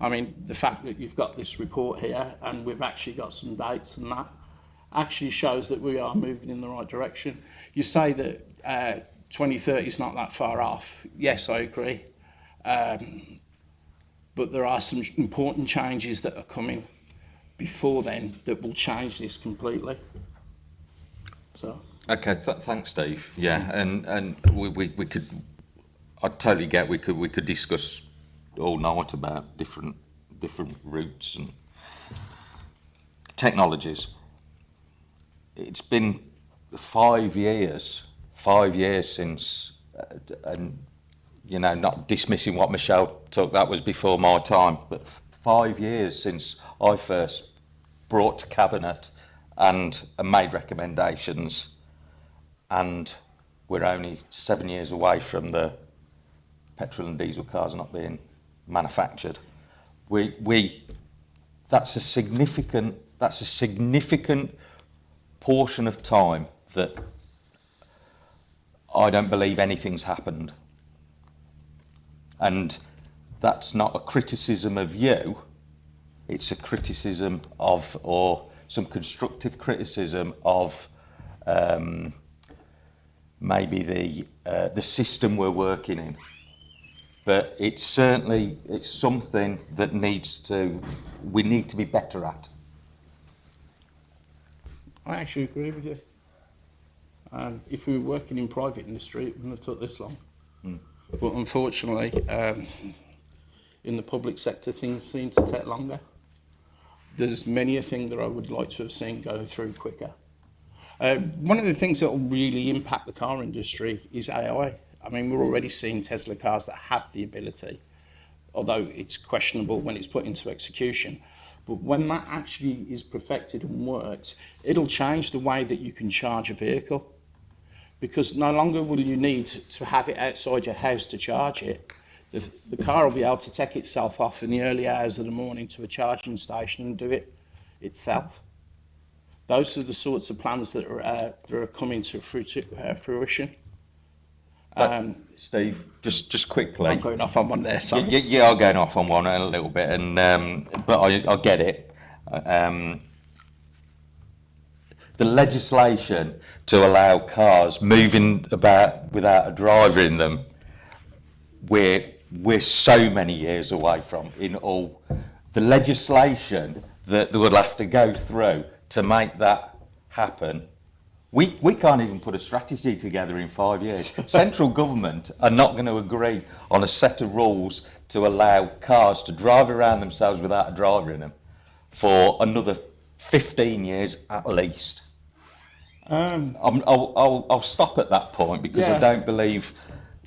I mean, the fact that you've got this report here and we've actually got some dates and that actually shows that we are moving in the right direction. You say that uh, 2030 is not that far off. Yes, I agree. Um, but there are some important changes that are coming before then that will change this completely. So, Okay, th- thanks, Steve. Yeah, and and we, we, we could, I totally get we could we could discuss all night about different different routes and technologies. It's been five years, five years since, uh, and you know, not dismissing what Michelle took, that was before my time, but five years since I first brought to cabinet and uh, made recommendations and we're only seven years away from the petrol and diesel cars not being manufactured. We, we, that's a significant, that's a significant portion of time that I don't believe anything's happened. And that's not a criticism of you, it's a criticism of, or some constructive criticism of um, maybe the uh, the system we're working in. But it's certainly it's something that needs to we need to be better at. I actually agree with you. And if we were working in private industry, it wouldn't have took this long. Mm. But unfortunately, um, in the public sector, things seem to take longer. There's many a thing that I would like to have seen go through quicker. Uh, one of the things that will really impact the car industry is AI. I mean, we're already seeing Tesla cars that have the ability, although it's questionable when it's put into execution. But when that actually is perfected and works, it'll change the way that you can charge a vehicle. Because no longer will you need to have it outside your house to charge it. The, the car will be able to take itself off in the early hours of the morning to a charging station and do it itself. Those are the sorts of plans that are, uh, that are coming to uh, fruition. Um, Steve, just just quickly. I'm going off on one there, sorry. Yeah, yeah, I'm going off on one a little bit, and um, but I, I get it. Um, the legislation to allow cars moving about without a driver in them, we're we're so many years away from. In all, the legislation that they would have to go through to make that happen. We, we can't even put a strategy together in five years. Central government are not going to agree on a set of rules to allow cars to drive around themselves without a driver in them for another 15 years at least. Um, I'm, I'll, I'll, I'll stop at that point because Yeah. I don't believe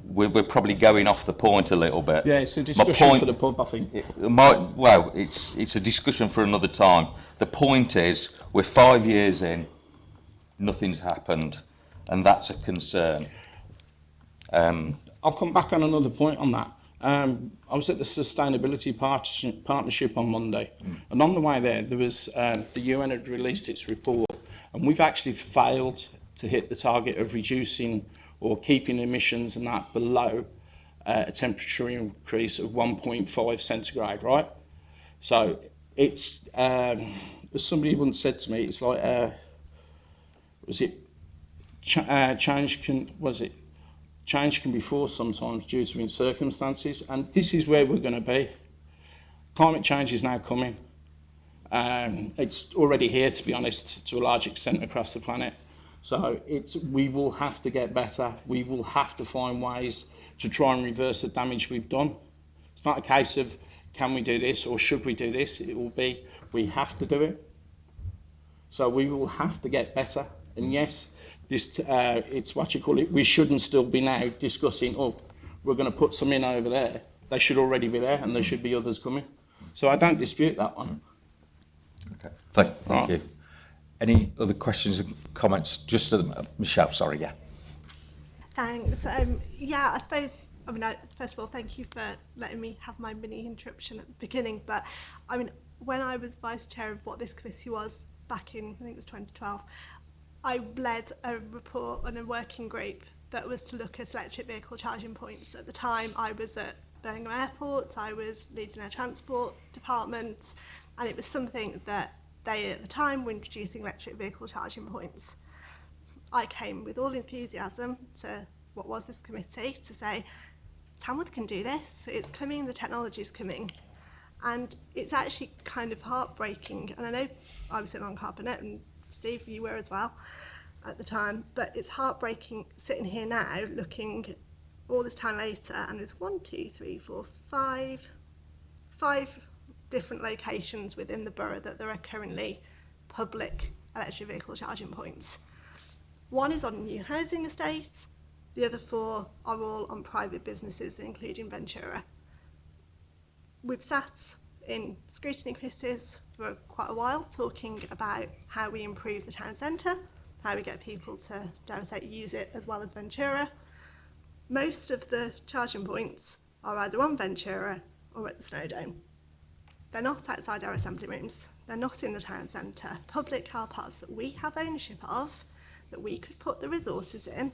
we're, we're probably going off the point a little bit. yeah, it's a discussion point- for the pub, I think. it might, well, it's, it's a discussion for another time. The point is, we're five years in, nothing's happened, and that's a concern. Um, I'll come back on another point on that. Um, I was at the Sustainability Partnership, Partnership on Monday, and on the way there, there was um, the UN had released its report, and we've actually failed to hit the target of reducing or keeping emissions and that below uh, a temperature increase of 1.5 centigrade, right? So it's, um, as somebody once said to me, it's like, uh, was it, ch- uh, change can, was it, change can be forced sometimes due to circumstances, and this is where we're going to be. Climate change is now coming. Um, it's already here, to be honest, to a large extent across the planet. So it's we will have to get better. We will have to find ways to try and reverse the damage we've done. It's not a case of can we do this or should we do this. It will be we have to do it. So we will have to get better. And yes, this uh, it's what you call it. We shouldn't still be now discussing. Oh, we're going to put some in over there. They should already be there, and there should be others coming. So I don't dispute that one. Okay. Thank, thank Right. you. Any other questions and comments? Just to the, Michelle, sorry, yeah. Thanks. Um, yeah, I suppose, I mean, I, first of all, thank you for letting me have my mini interruption at the beginning. But I mean, when I was vice chair of what this committee was back in, I think it was 2012, I led a report on a working group that was to look at electric vehicle charging points. At the time, I was at Birmingham Airport, I was leading their transport department, and it was something that they at the time were introducing electric vehicle charging points. I came with all enthusiasm to what was this committee to say, Tamworth can do this, it's coming, the technology is coming. And it's actually kind of heartbreaking, and I know I was sitting on Cabinet, and Steve, you were as well at the time, but it's heartbreaking sitting here now looking all this time later, and there's one, two, three, four, five, five different locations within the borough that there are currently public electric vehicle charging points. One is on new housing estates, the other four are all on private businesses, including Ventura. We've sat in scrutiny committees for quite a while talking about how we improve the town centre, how we get people to, dare use it as well as Ventura. Most of the charging points are either on Ventura or at the Snowdome. They're not outside our assembly rooms. They're not in the town centre. Public car parks that we have ownership of, that we could put the resources in,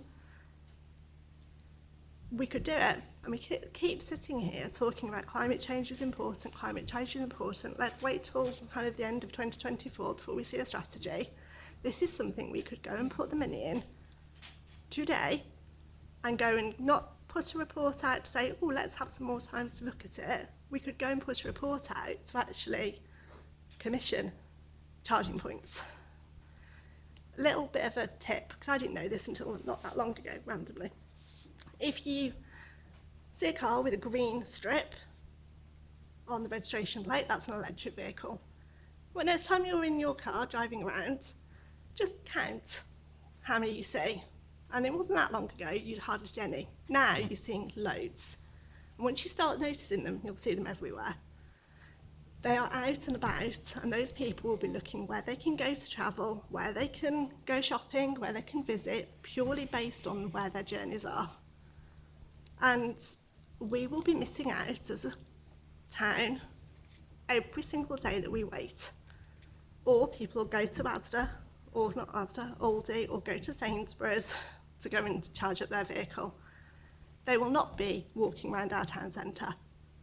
we could do it. And we keep sitting here talking about climate change is important, climate change is important. Let's wait till kind of the end of 2024 before we see a strategy. This is something we could go and put the money in today and go and not put a report out to say, oh, let's have some more time to look at it. We could go and put a report out to actually commission charging points. A little bit of a tip, because I didn't know this until not that long ago, randomly. If you see a car with a green strip on the registration plate, that's an electric vehicle. When next time you're in your car driving around, just count how many you see. And it wasn't that long ago, you'd hardly see any. Now you're seeing loads. Once you start noticing them, you'll see them everywhere. They are out and about, and those people will be looking where they can go to travel, where they can go shopping, where they can visit, purely based on where their journeys are. And we will be missing out as a town every single day that we wait. Or people will go to Asda, or not Asda, Aldi, or go to Sainsbury's to go and charge up their vehicle. They will not be walking around our town centre.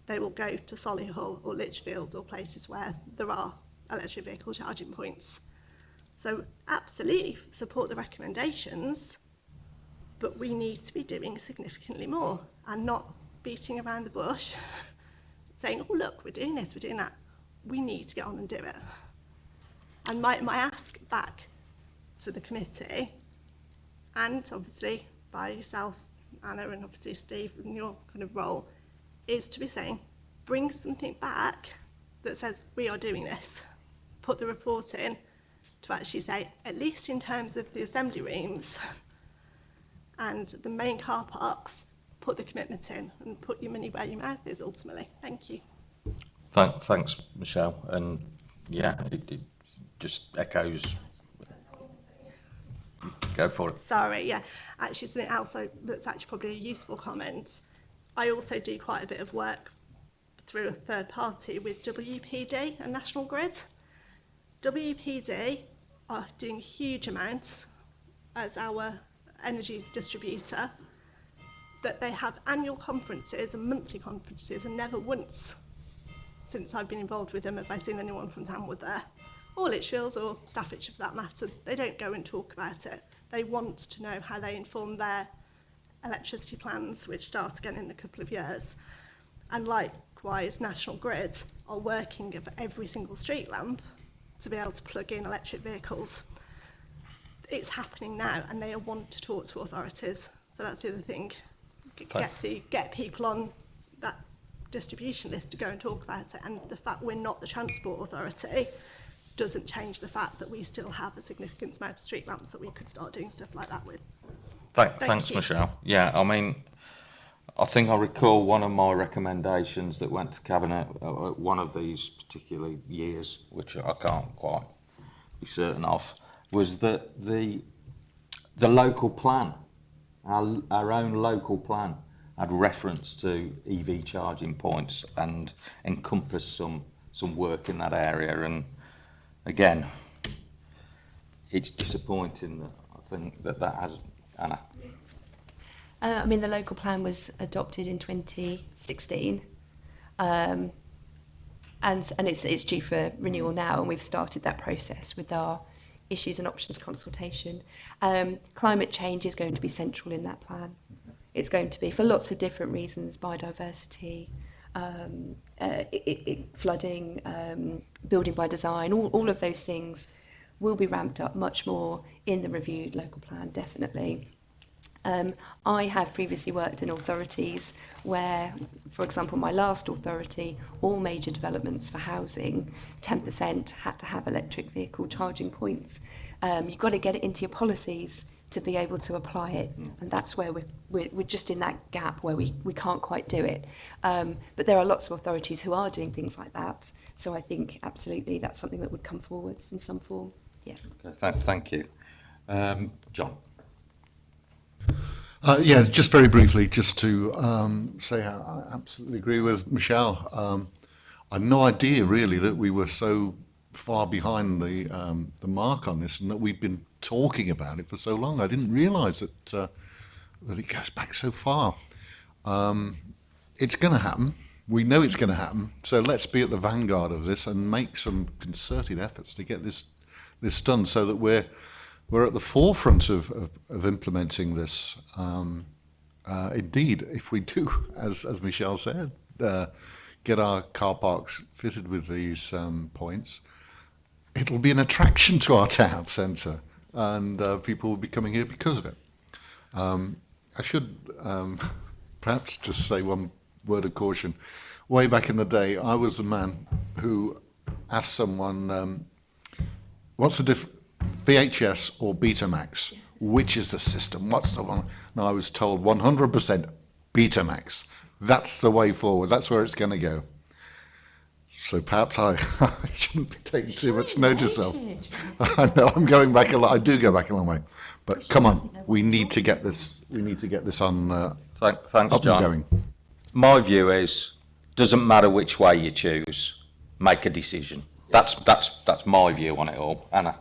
They will go to Solihull or Lichfield or places where there are electric vehicle charging points. So absolutely support the recommendations, but we need to be doing significantly more and not beating around the bush, saying, oh, look, we're doing this, we're doing that. We need to get on and do it. And my, my ask back to the committee, and obviously by yourself, Anna, and obviously Steve, in your kind of role, is to be saying, bring something back that says, we are doing this. Put the report in to actually say, at least in terms of the assembly rooms and the main car parks, put the commitment in and put your money where your mouth is ultimately. Thank you. Thank, thanks, Michelle. And yeah, it, it just echoes. Go for it. Sorry, yeah. Actually, something else I- that's actually probably a useful comment. I also do quite a bit of work through a third party with WPD and National Grid. WPD are doing huge amounts as our energy distributor that they have annual conferences and monthly conferences and never once since I've been involved with them have I seen anyone from Tamworth there or Lichfields or Staffordshire for that matter, they don't go and talk about it. They want to know how they inform their electricity plans, which start again in a couple of years. And likewise, National Grid are working of every single street lamp to be able to plug in electric vehicles. It's happening now, and they want to talk to authorities. So that's the other thing. G Get, the, get people on that distribution list to go and talk about it. And the fact we're not the transport authority, doesn't change the fact that we still have a significant amount of street lamps that we could start doing stuff like that with. Thank, Thank thanks, you. Michelle. Yeah, I mean, I think I recall one of my recommendations that went to cabinet uh, at one of these particular years, which I can't quite be certain of, was that the the local plan our, our own local plan had reference to EV charging points and encompass some some work in that area. And again, it's disappointing that I think that that has Anna. Uh, I mean, the local plan was adopted in 2016, um, and and it's it's due for renewal now, and we've started that process with our issues and options consultation. Um, climate change is going to be central in that plan. It's going to be for lots of different reasons: biodiversity, um, uh, it, it, flooding, um, building by design, all, all of those things will be ramped up much more in the reviewed local plan, definitely. Um, I have previously worked in authorities where, for example, my last authority, all major developments for housing, 10% had to have electric vehicle charging points. Um, you've got to get it into your policies. To be able to apply it. And that's where we're, we're, we're just in that gap where we, we can't quite do it. Um, but there are lots of authorities who are doing things like that. So I think absolutely that's something that would come forwards in some form. Yeah. Okay, th- thank you. Um, John. Uh, yeah, just very briefly, just to um, say how I absolutely agree with Michelle. Um, I had no idea really that we were so far behind the um, the mark on this, and that we've been talking about it for so long. I didn't realise that uh, that it goes back so far. Um, it's going to happen. We know it's going to happen. So let's be at the vanguard of this and make some concerted efforts to get this this done, so that we're we're at the forefront of, of, of implementing this. Um, uh, indeed, if we do, as, as Michelle said, uh, get our car parks fitted with these um, points, it'll be an attraction to our town centre and uh, people will be coming here because of it. Um, I should um, perhaps just say one word of caution. Way back in the day, I was the man who asked someone, um, what's the difference? VHS or Betamax? Which is the system? What's the one? And I was told 100% Betamax. That's the way forward. That's where it's going to go. So perhaps I, I shouldn't be taking too much notice of. I know I'm going back a lot. I do go back a long way, but come on, we need to get this. We need to get this on. Uh, Thank, thanks, up John. and going. My view is, doesn't matter which way you choose, make a decision. That's that's that's my view on it all. Anna.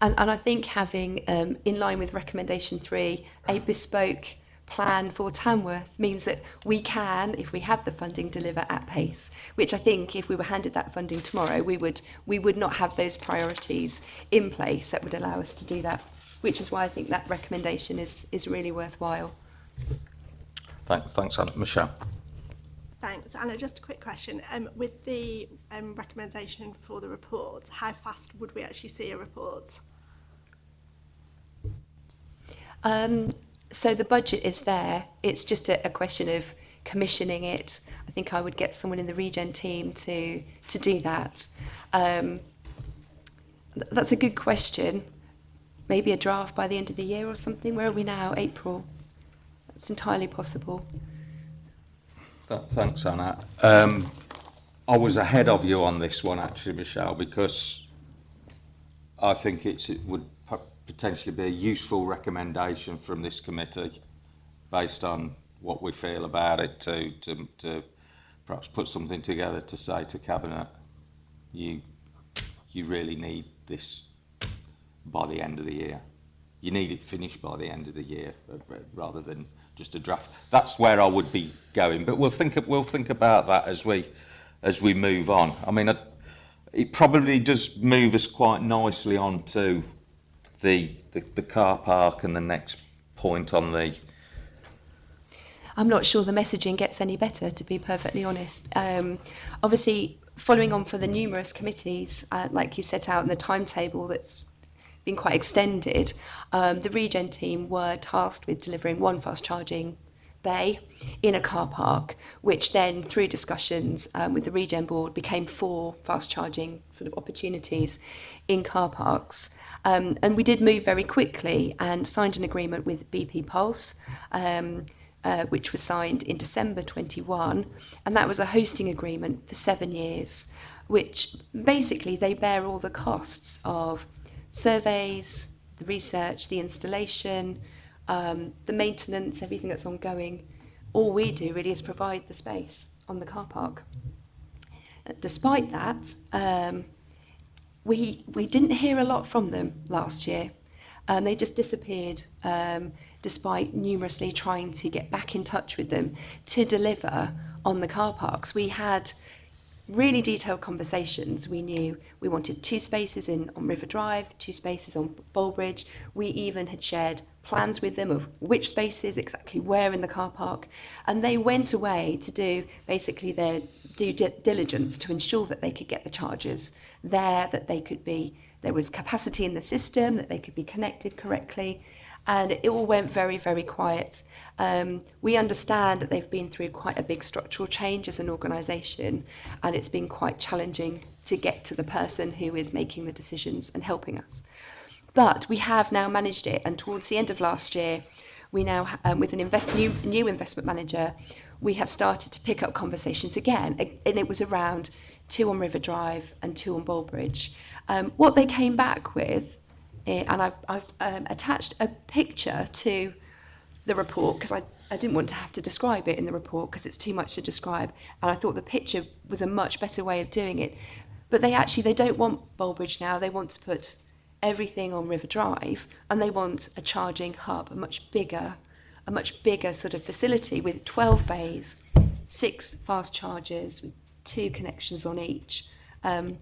And, and I think having, um, in line with recommendation three, a bespoke plan for Tamworth means that we can, if we have the funding, deliver at pace. Which I think, if we were handed that funding tomorrow, we would we would not have those priorities in place that would allow us to do that. Which is why I think that recommendation is is really worthwhile. Thanks, thanks, Anna. Michelle. Thanks. Anna, just a quick question. Um, with the um, recommendation for the report, how fast would we actually see a report? Um, so the budget is there. It's just a, a question of commissioning it. I think I would get someone in the regen team to to do that. Um, th- that's a good question. Maybe a draft by the end of the year or something. Where are we now? April. That's entirely possible. Th- Thanks, Anna. Um, I was ahead of you on this one, actually, Michelle, because I think it's, it would potentially be a useful recommendation from this committee based on what we feel about it to, to, to perhaps put something together to say to Cabinet, you, you really need this by the end of the year. You need it finished by the end of the year rather than just a draft. That's where I would be going, but we'll think we'll think about that as we as we move on. I mean, it probably does move us quite nicely on to the, the the car park and the next point on the I'm not sure the messaging gets any better, to be perfectly honest. Um, obviously, following on for the numerous committees, uh, like you set out in the timetable that's been quite extended, um, the regen team were tasked with delivering one fast charging bay in a car park, which then, through discussions um, with the regen board, became four fast charging sort of opportunities in car parks. Um, and we did move very quickly and signed an agreement with BP Pulse. Um, uh, which was signed in December 21, and that was a hosting agreement for seven years, which basically they bear all the costs of surveys, the research, the installation, um, the maintenance, everything that's ongoing. All we do really is provide the space on the car park. Despite that, um, we we didn't hear a lot from them last year. Um, they just disappeared, um, despite numerously trying to get back in touch with them to deliver on the car parks. We had really detailed conversations. We knew we wanted two spaces in on River Drive, two spaces on Bolebridge. We even had shared plans with them of which spaces, exactly where in the car park, and they went away to do basically their due di- diligence to ensure that they could get the charges there, that they could be there was capacity in the system, that they could be connected correctly. And it all went very, very quiet. Um, we understand that they've been through quite a big structural change as an organisation, and it's been quite challenging to get to the person who is making the decisions and helping us. But we have now managed it, and towards the end of last year, we now, um, with an invest, new, new investment manager, we have started to pick up conversations again, and it was around two on River Drive and two on Bolebridge. Um, what they came back with, eh, and I've, I've um, attached a picture to the report because I, I didn't want to have to describe it in the report because it's too much to describe, and I thought the picture was a much better way of doing it. But they actually they don't want Bolebridge now. They want to put everything on River Drive, and they want a charging hub, a much bigger, a much bigger sort of facility with 12 bays, six fast chargers with two connections on each. Um,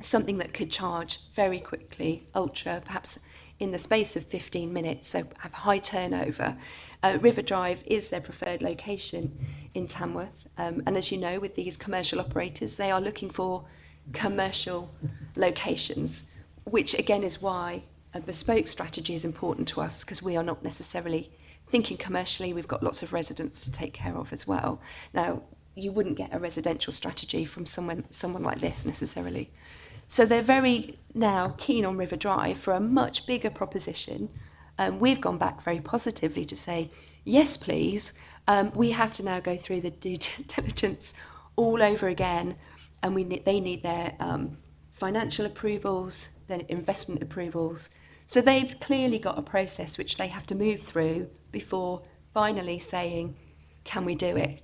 something that could charge very quickly, ultra, perhaps in the space of 15 minutes, so have high turnover. Uh, River Drive is their preferred location in Tamworth, um, and as you know, with these commercial operators, they are looking for commercial locations, which again is why a bespoke strategy is important to us because we are not necessarily thinking commercially. We've got lots of residents to take care of as well. Now, you wouldn't get a residential strategy from someone someone like this necessarily. So they're very now keen on River Drive for a much bigger proposition. Um, we've gone back very positively to say, yes, please. Um, we have to now go through the due diligence all over again, and we need, they need their um, financial approvals, their investment approvals. So they've clearly got a process which they have to move through before finally saying, can we do it?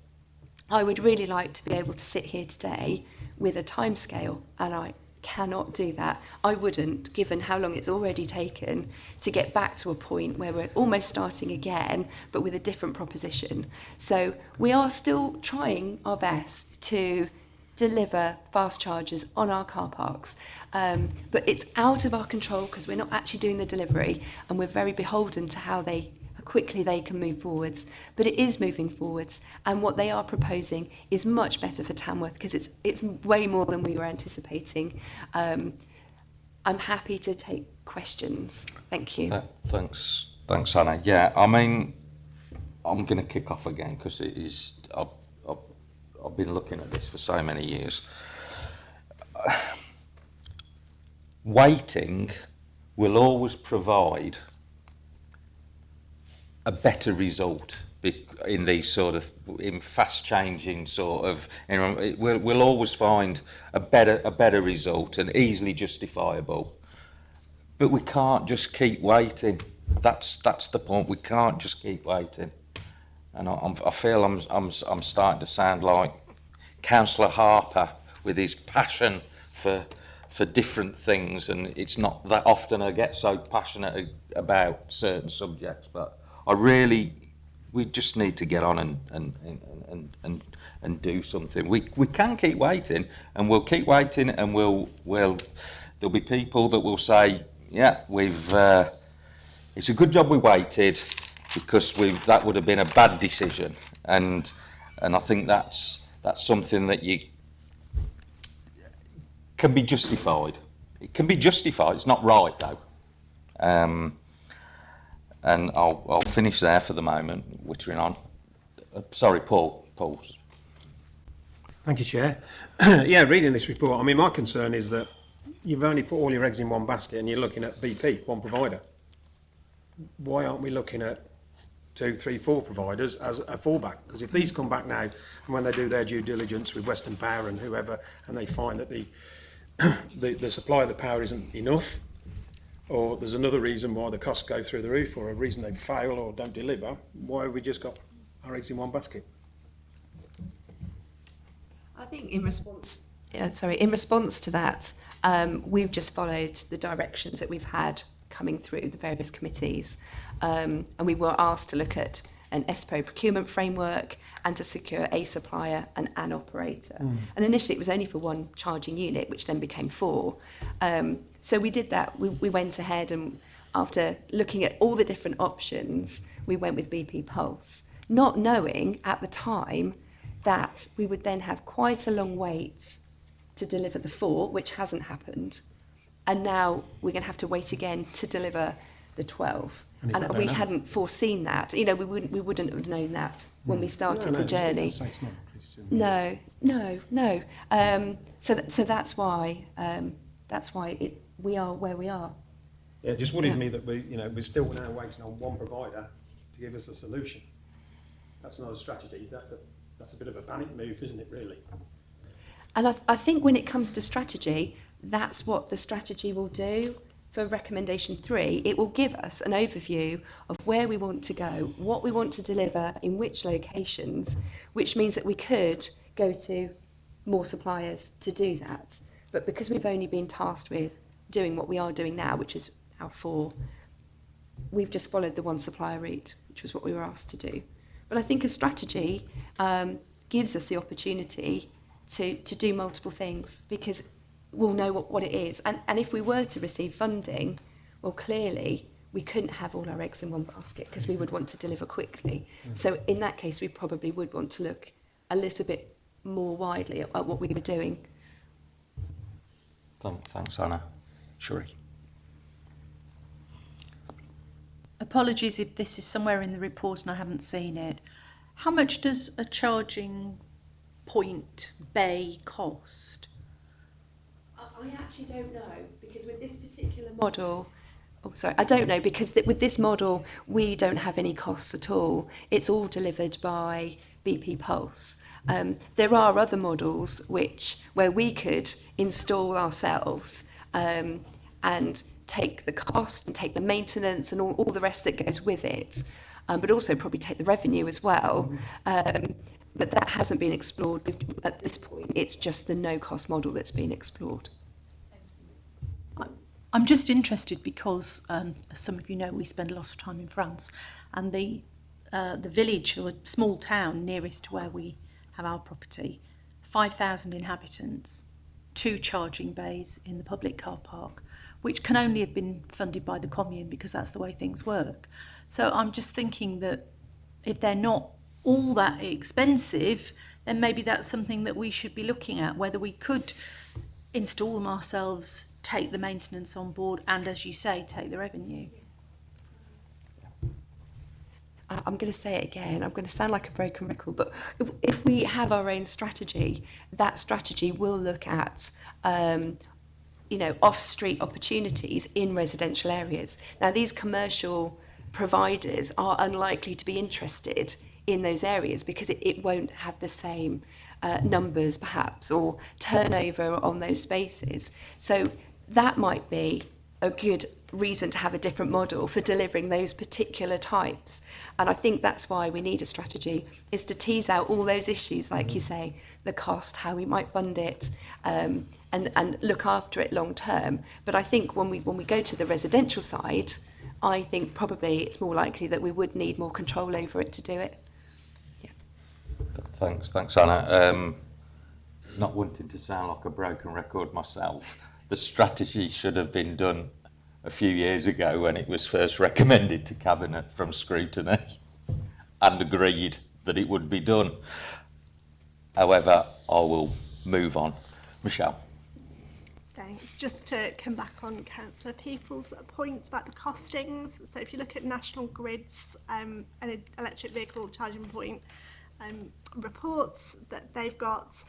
I would really like to be able to sit here today with a timescale, and I cannot do that. I wouldn't, given how long it's already taken to get back to a point where we're almost starting again, but with a different proposition. So we are still trying our best to deliver fast chargers on our car parks. Um, but it's out of our control because we're not actually doing the delivery and we're very beholden to how they quickly they can move forwards. But it is moving forwards and what they are proposing is much better for Tamworth because it's it's way more than we were anticipating. Um, I'm happy to take questions. Thank you. Uh, thanks, thanks, Hannah. Yeah, I mean, I'm going to kick off again because it is. I've, I've, I've been looking at this for so many years. Waiting will always provide a better result in these sort of in fast changing sort of you know, we'll, we'll always find a better a better result and easily justifiable. But we can't just keep waiting. That's that's the point. We can't just keep waiting. And I, I feel I'm, I'm I'm starting to sound like councillor Harper with his passion for for different things. And it's not that often I get so passionate about certain subjects but I really we just need to get on and and and and and, and do something. We we can keep waiting and we'll keep waiting and we'll we'll there'll be people that will say yeah we've uh, it's a good job we waited because we that would have been a bad decision. And and I think that's that's something that you can be justified. It can be justified. It's not right though. Um, And I'll, I'll finish there for the moment, wittering on. Uh, sorry, Paul. Paul. Thank you, Chair. yeah, reading this report, I mean, my concern is that you've only put all your eggs in one basket and you're looking at BP, one provider. Why aren't we looking at two, three, four providers as a fallback. Because if these come back now, and when they do their due diligence with Western Power and whoever, and they find that the the, the supply of the power isn't enough, or there's another reason why the costs go through the roof, or a reason they fail or don't deliver, why have we just got our eggs in one basket? I think in response, yeah, sorry, in response to that, um, we've just followed the directions that we've had coming through the various committees, um, and we were asked to look at an ESPO procurement framework and to secure a supplier and an operator. And initially, it was only for one charging unit, which then became four. Um, so we did that. We, we went ahead and after looking at all the different options, we went with BP Pulse, not knowing at the time that we would then have quite a long wait to deliver the four, which hasn't happened. And now we're going to have to wait again to deliver the 12. And And, we know? hadn't foreseen that. You know, we wouldn't, we wouldn't have known that when we started No, no, the journey. it's- it's not increasing. No, no, no. Um, so, th- so that's why, um, that's why it, we are where we are. Yeah, it just worries Yeah. me that we, you know, we're still now waiting on one provider to give us a solution. That's not a strategy. That's a that's a bit of a panic move, isn't it? Really. And I, I think when it comes to strategy, that's what the strategy will do for recommendation three. It will give us an overview of where we want to go, what we want to deliver, in which locations, which means that we could go to more suppliers to do that. But because we've only been tasked with doing what we are doing now, which is our four, we've just followed the one supplier route, which was what we were asked to do. But I think a strategy um, gives us the opportunity to, to do multiple things because we'll know what, what it is. And, and if we were to receive funding, well, clearly we couldn't have all our eggs in one basket because we would want to deliver quickly. So in that case, we probably would want to look a little bit more widely at, at what we were doing. Thanks, Anna. Shuri. Apologies if this is somewhere in the report and I haven't seen it. How much does a charging point bay cost? I actually don't know because with this particular model, oh sorry, I don't know because th- with this model we don't have any costs at all. It's all delivered by BP Pulse. Um, there are other models which where we could install ourselves um, and take the cost and take the maintenance and all, all the rest that goes with it, um, but also probably take the revenue as well. Um, but that hasn't been explored at this point. It's just the no-cost model that's been explored. I'm just interested because, um, as some of you know, we spend a lot of time in France, and the uh, the village or small town nearest to where we have our property, 5,000 inhabitants, two charging bays in the public car park, which can only have been funded by the commune because that's the way things work. So I'm just thinking that if they're not all that expensive, then maybe that's something that we should be looking at, whether we could install them ourselves, take the maintenance on board, and as you say, take the revenue. I'm going to say it again. I'm going to sound like a broken record, but if, if we have our own strategy, that strategy will look at, um, you know, off-street opportunities in residential areas. Now, these commercial providers are unlikely to be interested in those areas because it, it won't have the same uh, numbers, perhaps, or turnover on those spaces. So that might be a good reason to have a different model for delivering those particular types. And I think that's why we need a strategy, is to tease out all those issues, like you say, the cost, how we might fund it, um, and, and look after it long term. But I think when we, when we go to the residential side, I think probably it's more likely that we would need more control over it to do it. Yeah. Thanks, thanks, Anna. Um, not wanting to sound like a broken record myself, the strategy should have been done a few years ago when it was first recommended to Cabinet from scrutiny and agreed that it would be done. However, I will move on. Michelle. Thanks. Just to come back on Councillor Peaple's point about the costings. So if you look at National Grid's um, electric vehicle charging point um, reports that they've got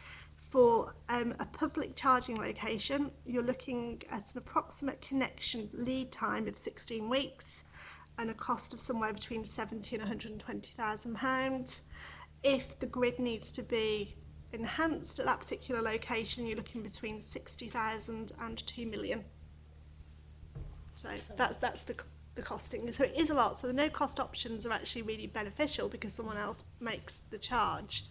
for um, a public charging location, you're looking at an approximate connection lead time of 16 weeks and a cost of somewhere between 70 and 120,000 pounds. If the grid needs to be enhanced at that particular location, you're looking between 60,000 and 2 million. So that's that's the the costing. So it is a lot. So the no cost options are actually really beneficial because someone else makes the charge.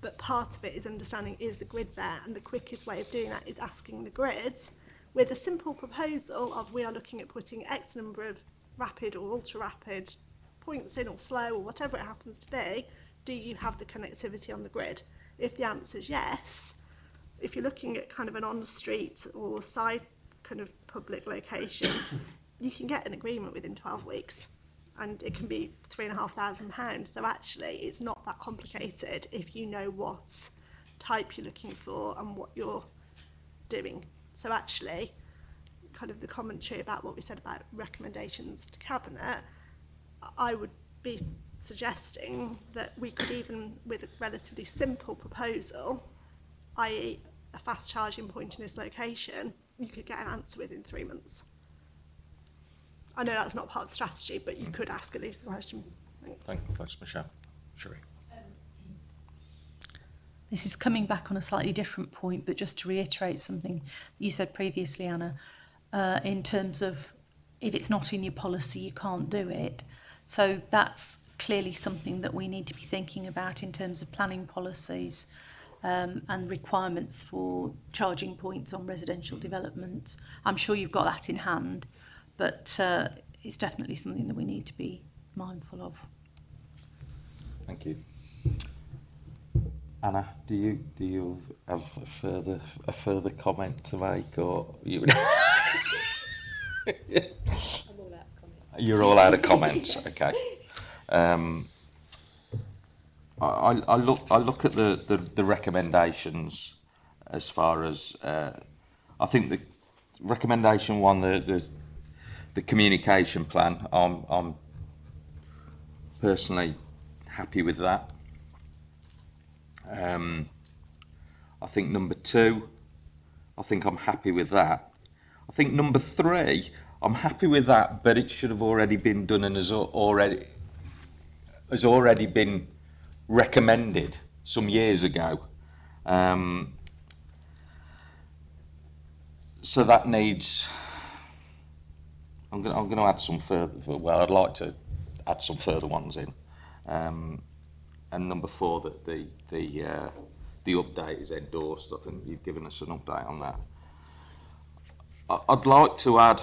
But part of it is understanding is the grid there, and the quickest way of doing that is asking the grids with a simple proposal of we are looking at putting X number of rapid or ultra rapid points in or slow or whatever it happens to be. Do you have the connectivity on the grid? If the answer is yes, if you're looking at kind of an on-street or side kind of public location, you can get an agreement within 12 weeks and it can be three and a half thousand pounds. So actually it's not that complicated if you know what type you're looking for and what you're doing. So actually, kind of the commentary about what we said about recommendations to cabinet, I would be suggesting that we could even, with a relatively simple proposal, i.e. a fast charging point in this location, you could get an answer within three months. I know that's not part of the strategy, but you could ask at least the question. Thanks. Thank you, thanks, Michelle. Sherry. This is coming back on a slightly different point, but just to reiterate something you said previously, Anna, uh, in terms of if it's not in your policy, you can't do it. So that's clearly something that we need to be thinking about in terms of planning policies um, and requirements for charging points on residential developments. I'm sure you've got that in hand, but uh, it's definitely something that we need to be mindful of. Thank you. Anna, do you do you have a further a further comment to make, or you? You're all out of comments. Okay. Um, I, I I look I look at the, the, the recommendations as far as uh, I think the recommendation one the, the the communication plan. I'm I'm personally happy with that. Um, I think number two, I think I'm happy with that. I think number three, I'm happy with that, but it should have already been done and has already has already been recommended some years ago. Um, so that needs. I'm going. I'm going to add some further. Well, I'd like to add some further ones in. Um, and number four, that the the uh, the update is endorsed. I think you've given us an update on that. I'd like to add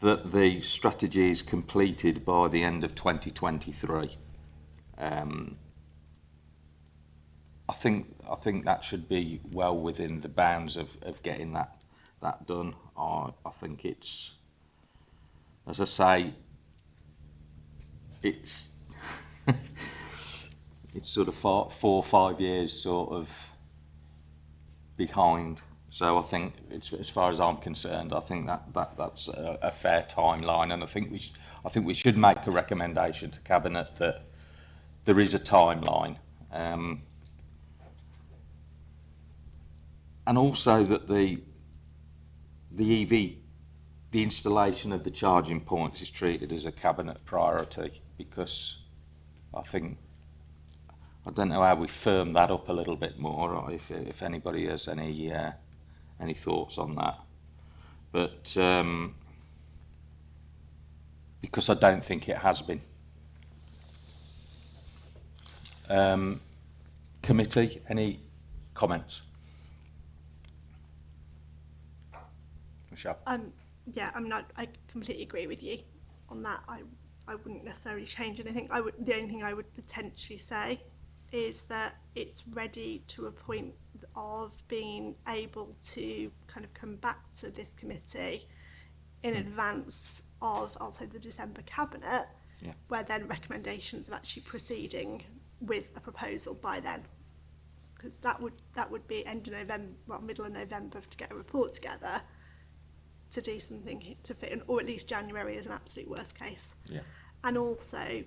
that the strategy is completed by the end of 2023. Um, I think I think that should be well within the bounds of, of getting that that done. I I think it's as I say, it's it's sort of four, four or five years sort of behind. So I think, it's, as far as I'm concerned, I think that, that that's a, a fair timeline, and I think we I think we should make a recommendation to cabinet that there is a timeline, um, and also that the the EV, the installation of the charging points is treated as a cabinet priority because I think I don't know how we firm that up a little bit more, or if if anybody has any uh, any thoughts on that. But um, because I don't think it has been. Um, committee, any comments? Michelle. Um, yeah, I'm not. I completely agree with you on that. I I wouldn't necessarily change anything. I would. The only thing I would potentially say is that it's ready to a point of being able to kind of come back to this committee in hmm. advance of, I'll say, the December cabinet, Yeah. where then recommendations are actually proceeding with a proposal by then. Because that would that would be end of November, well, middle of November to get a report together to do something to fit in, or at least January is an absolute worst case. Yeah. And also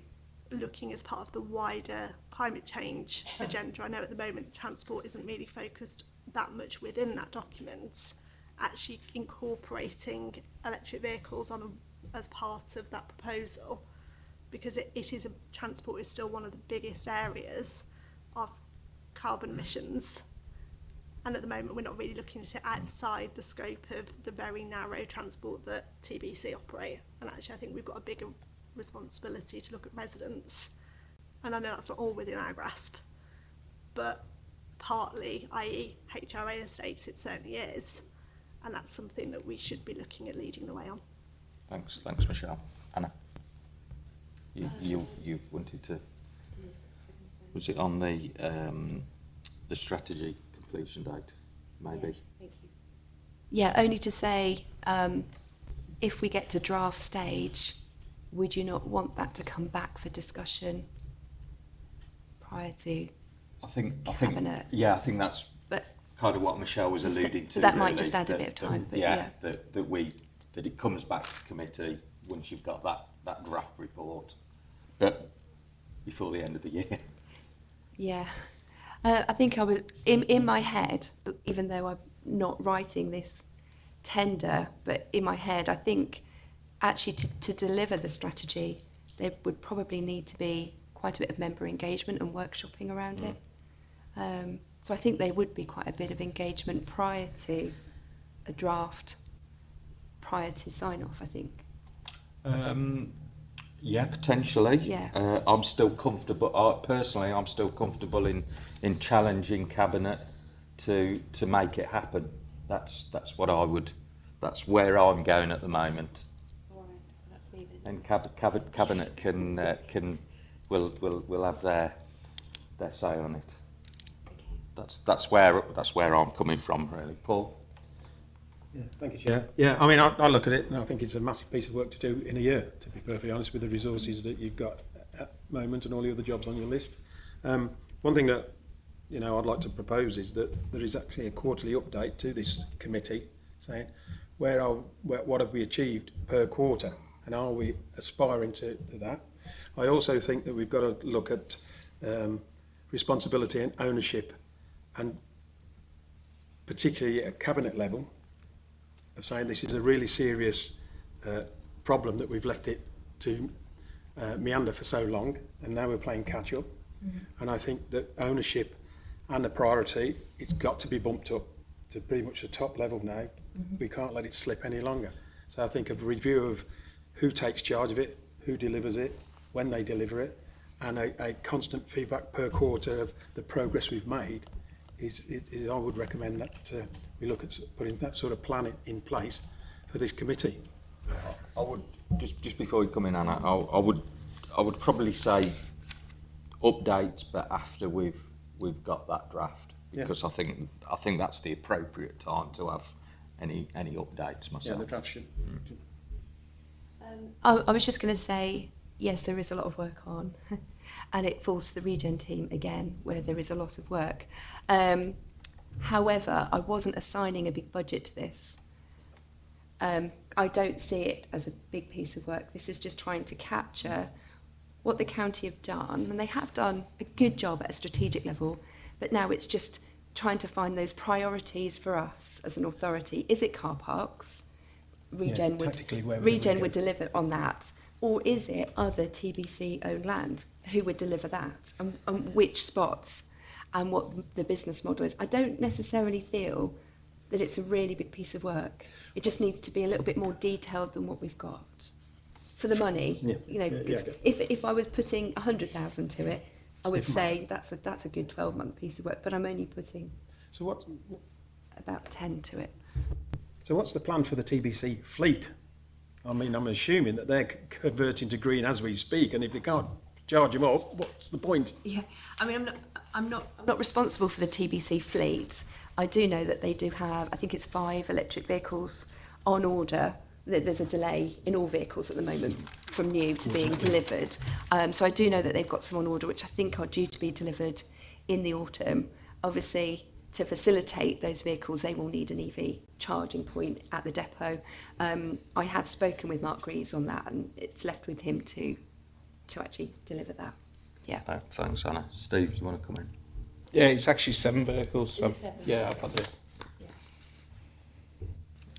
looking as part of the wider climate change agenda. I know at the moment transport isn't really focused that much within that document, actually incorporating electric vehicles on a, as part of that proposal because it, it is a transport is still one of the biggest areas of carbon mm. emissions And at the moment, we're not really looking at it outside the scope of the very narrow transport that TBC operate. And actually, I think we've got a bigger responsibility to look at residents. And I know that's not all within our grasp, but partly, i.e. HRA estates, it certainly is. And that's something that we should be looking at leading the way on. Thanks, thanks Michelle. Anna, you, you, you wanted to, was it on the, um, the strategy completion date? Maybe. Yeah, only to say, um, if we get to draft stage, would you not want that to come back for discussion prior to? I think. I think. Cabinet. Yeah, I think that's But kind of what Michelle was alluding to. that might just add a bit of that- time, but yeah, yeah. that that we that it comes back to committee once you've got that that draft report, but before the end of the year. Yeah. Uh, I think I was in, in my head, even though I'm not writing this tender, but in my head, I think actually to, to deliver the strategy, there would probably need to be quite a bit of member engagement and workshopping around mm. it. Um, so I think there would be quite a bit of engagement prior to a draft, prior to sign off, I think. Um, yeah, potentially. Yeah. Uh, I'm still comfortable. I, personally, I'm still comfortable in in challenging cabinet to to make it happen. That's that's what I would. That's where I'm going at the moment. And cab, cab, cabinet can uh, can will will will have their their say on it. That's that's where that's where I'm coming from, really, Paul. Yeah, thank you, Chair. Yeah, I mean, I, I look at it and I think it's a massive piece of work to do in a year, to be perfectly honest, with the resources that you've got at the moment and all the other jobs on your list. Um, one thing that you know I'd like to propose is that there is actually a quarterly update to this committee saying where are where, what have we achieved per quarter and are we aspiring to, to that. I also think that we've got to look at um, responsibility and ownership and particularly at cabinet level of saying this is a really serious uh, problem that we've left it to uh, meander for so long and now we're playing catch up. Mm -hmm. And I think that ownership and the priority, it's got to be bumped up to pretty much the top level now. Mm -hmm. We can't let it slip any longer. So I think a review of who takes charge of it, who delivers it, when they deliver it, and a, a constant feedback per quarter of the progress we've made is, is, is I would recommend that uh, we look at putting that sort of plan in place for this committee. I would just just before you come in, Anna. I, I would I would probably say updates, but after we've we've got that draft because yeah. I think I think that's the appropriate time to have any any updates myself. Yeah, the draft should. Mm. Um, I, I was just going to say yes, there is a lot of work on, and it falls to the regen team again, where there is a lot of work. Um, however, I wasn't assigning a big budget to this. Um, I don't see it as a big piece of work. This is just trying to capture what the county have done, and they have done a good job at a strategic level, but now it's just trying to find those priorities for us as an authority. Is it car parks? Regen would where we're Regen would deliver on that, or is it other TBC owned land who would deliver that, and, and which spots, and what the business model is? I don't necessarily feel that it's a really big piece of work. It just needs to be a little bit more detailed than what we've got for the money. Yeah, You know, yeah, yeah. if if I was putting a hundred thousand to it, I would say that's a that's a good twelve month piece of work. But I'm only putting So what? about ten to it. So what's the plan for the TBC fleet? I mean, I'm assuming that they're converting to green as we speak, and if they can't charge them up, what's the point? Yeah, I mean, I'm not, I'm not, I'm not responsible for the TBC fleet. I do know that they do have, I think it's five electric vehicles on order. There's a delay in all vehicles at the moment from new to being delivered. Um, so I do know that they've got some on order, which I think are due to be delivered in the autumn. Obviously, to facilitate those vehicles, they will need an EV charging point at the depot. Um, I have spoken with Mark Greaves on that, and it's left with him to to actually deliver that. Yeah. Uh, thanks, Anna. Steve, you want to come in? Yeah, it's actually seven vehicles. it um, seven? Yeah, I've had the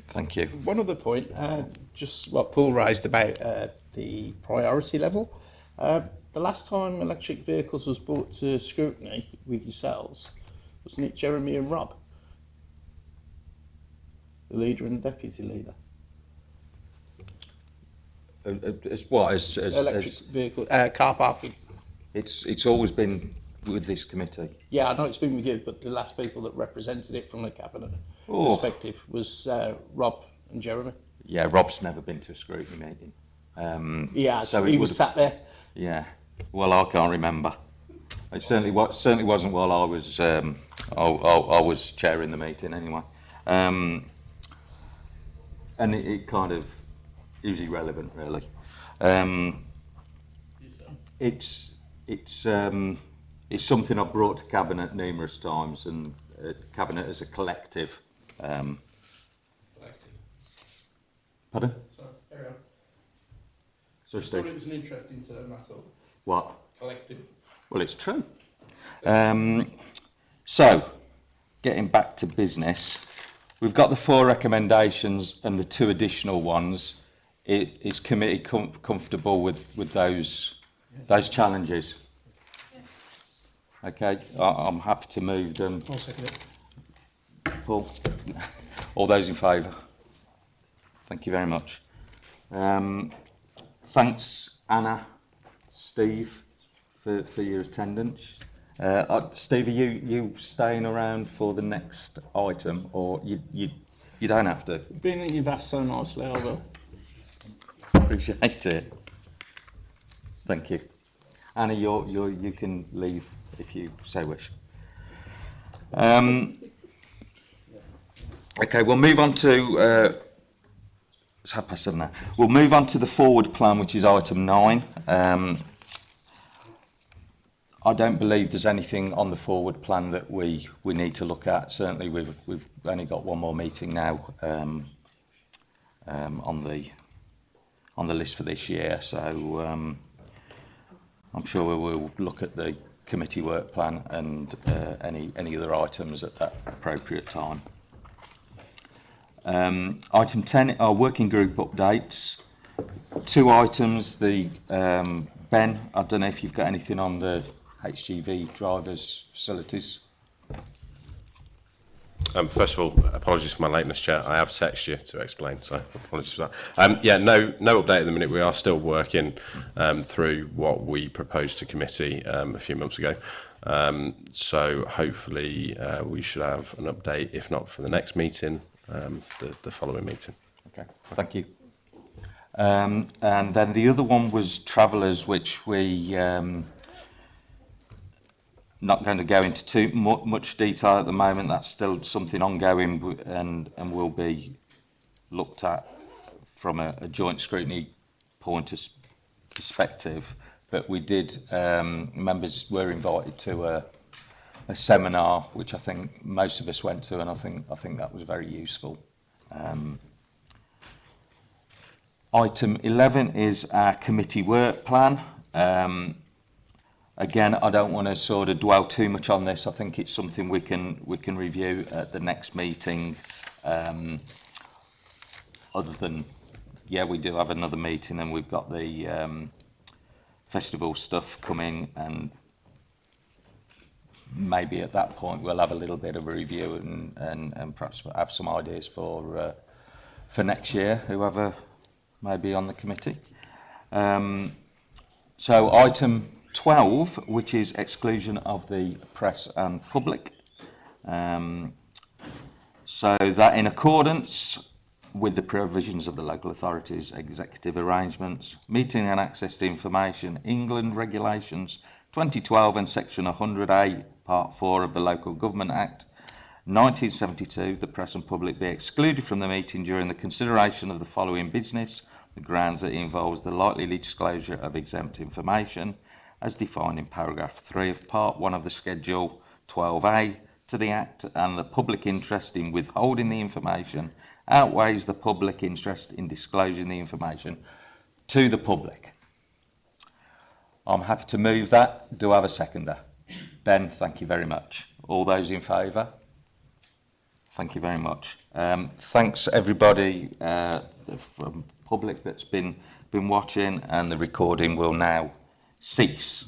Thank you. One other point, uh, just what Paul raised about uh, the priority level. Uh, the last time electric vehicles was brought to scrutiny with yourselves was Nick, Jeremy and Rob. the leader and the deputy leader. Uh, uh, As what, as, as, Electric as, vehicle, uh, car parking. It's, it's always been with this committee. Yeah, I know it's been with you, but the last people that represented it from the cabinet Oh. perspective was uh, Rob and Jeremy. Yeah, Rob's never been to a scrutiny meeting. Um, Yeah, so so he was sat there. Yeah. Well, I can't remember. It certainly was certainly wasn't while I was um, I, I, I was chairing the meeting anyway. Um, and it, it kind of is irrelevant really. Um, it's it's um, it's something I've brought to cabinet numerous times, and uh, cabinet as a collective. Um, pardon? Sorry, carry on. Sorry, Steve. was an interesting term, that's all. What? Collective. Well, it's true. Um, so, getting back to business, we've got the four recommendations and the two additional ones. I- Is committee com- comfortable with, with those those challenges? Okay, I- I'm happy to move them. I'll second it. Paul, all those in favour? Thank you very much. Um, thanks, Anna, Steve, for, for your attendance. Uh, uh, Steve, are you, you staying around for the next item, or you, you, you don't have to? Being that you've asked so nicely, I will. Appreciate it. Thank you. Anna, you you you can leave if you so wish. Um, okay, we'll move on to... Uh, it's half past seven now. We'll move on to the forward plan, which is item nine. Um, I don't believe there's anything on the forward plan that we, we need to look at. Certainly, we've, we've only got one more meeting now um, um, on the on the list for this year. So um, I'm sure we will look at the committee work plan and uh, any, any other items at that appropriate time. Um, item 10 are working group updates. Two items, the um, Ben, I don't know if you've got anything on the HGV drivers facilities. Um, first of all, apologies for my lateness, Chair. I have sexed you to explain, so apologies for that. Um, yeah, no, no update at the minute. We are still working um, through what we proposed to committee um, a few months ago. Um, so hopefully uh, we should have an update, if not for the next meeting, um, the, the following meeting. Okay, well, thank you. Um, and then the other one was travellers, which we um, Not going to go into too much detail at the moment. That's still something ongoing and, and will be looked at from a, a joint scrutiny point of perspective. But we did, um, members were invited to a, a seminar, which I think most of us went to, and I think, I think that was very useful. Um, item 11 is our committee work plan. Um, again, I don't want to sort of dwell too much on this. I think it's something we can we can review at the next meeting. Um, other than, yeah, we do have another meeting and we've got the um, festival stuff coming and maybe at that point we'll have a little bit of a review and, and, and perhaps have some ideas for uh, for next year, whoever may be on the committee. Um, so item 12, which is exclusion of the press and public. Um, so that in accordance with the provisions of the local authorities, executive arrangements, meeting and access to information, England regulations 2012 and section 100A part 4 of the Local Government Act 1972, the press and public be excluded from the meeting during the consideration of the following business, the grounds that involves the likely disclosure of exempt information, as defined in paragraph 3 of Part 1 of the Schedule 12A to the Act and the public interest in withholding the information outweighs the public interest in disclosing the information to the public. I'm happy to move that. Do I have a seconder? Ben, thank you very much. All those in favour? Thank you very much. Um, thanks everybody uh, from public that's been been watching and the recording will now 6.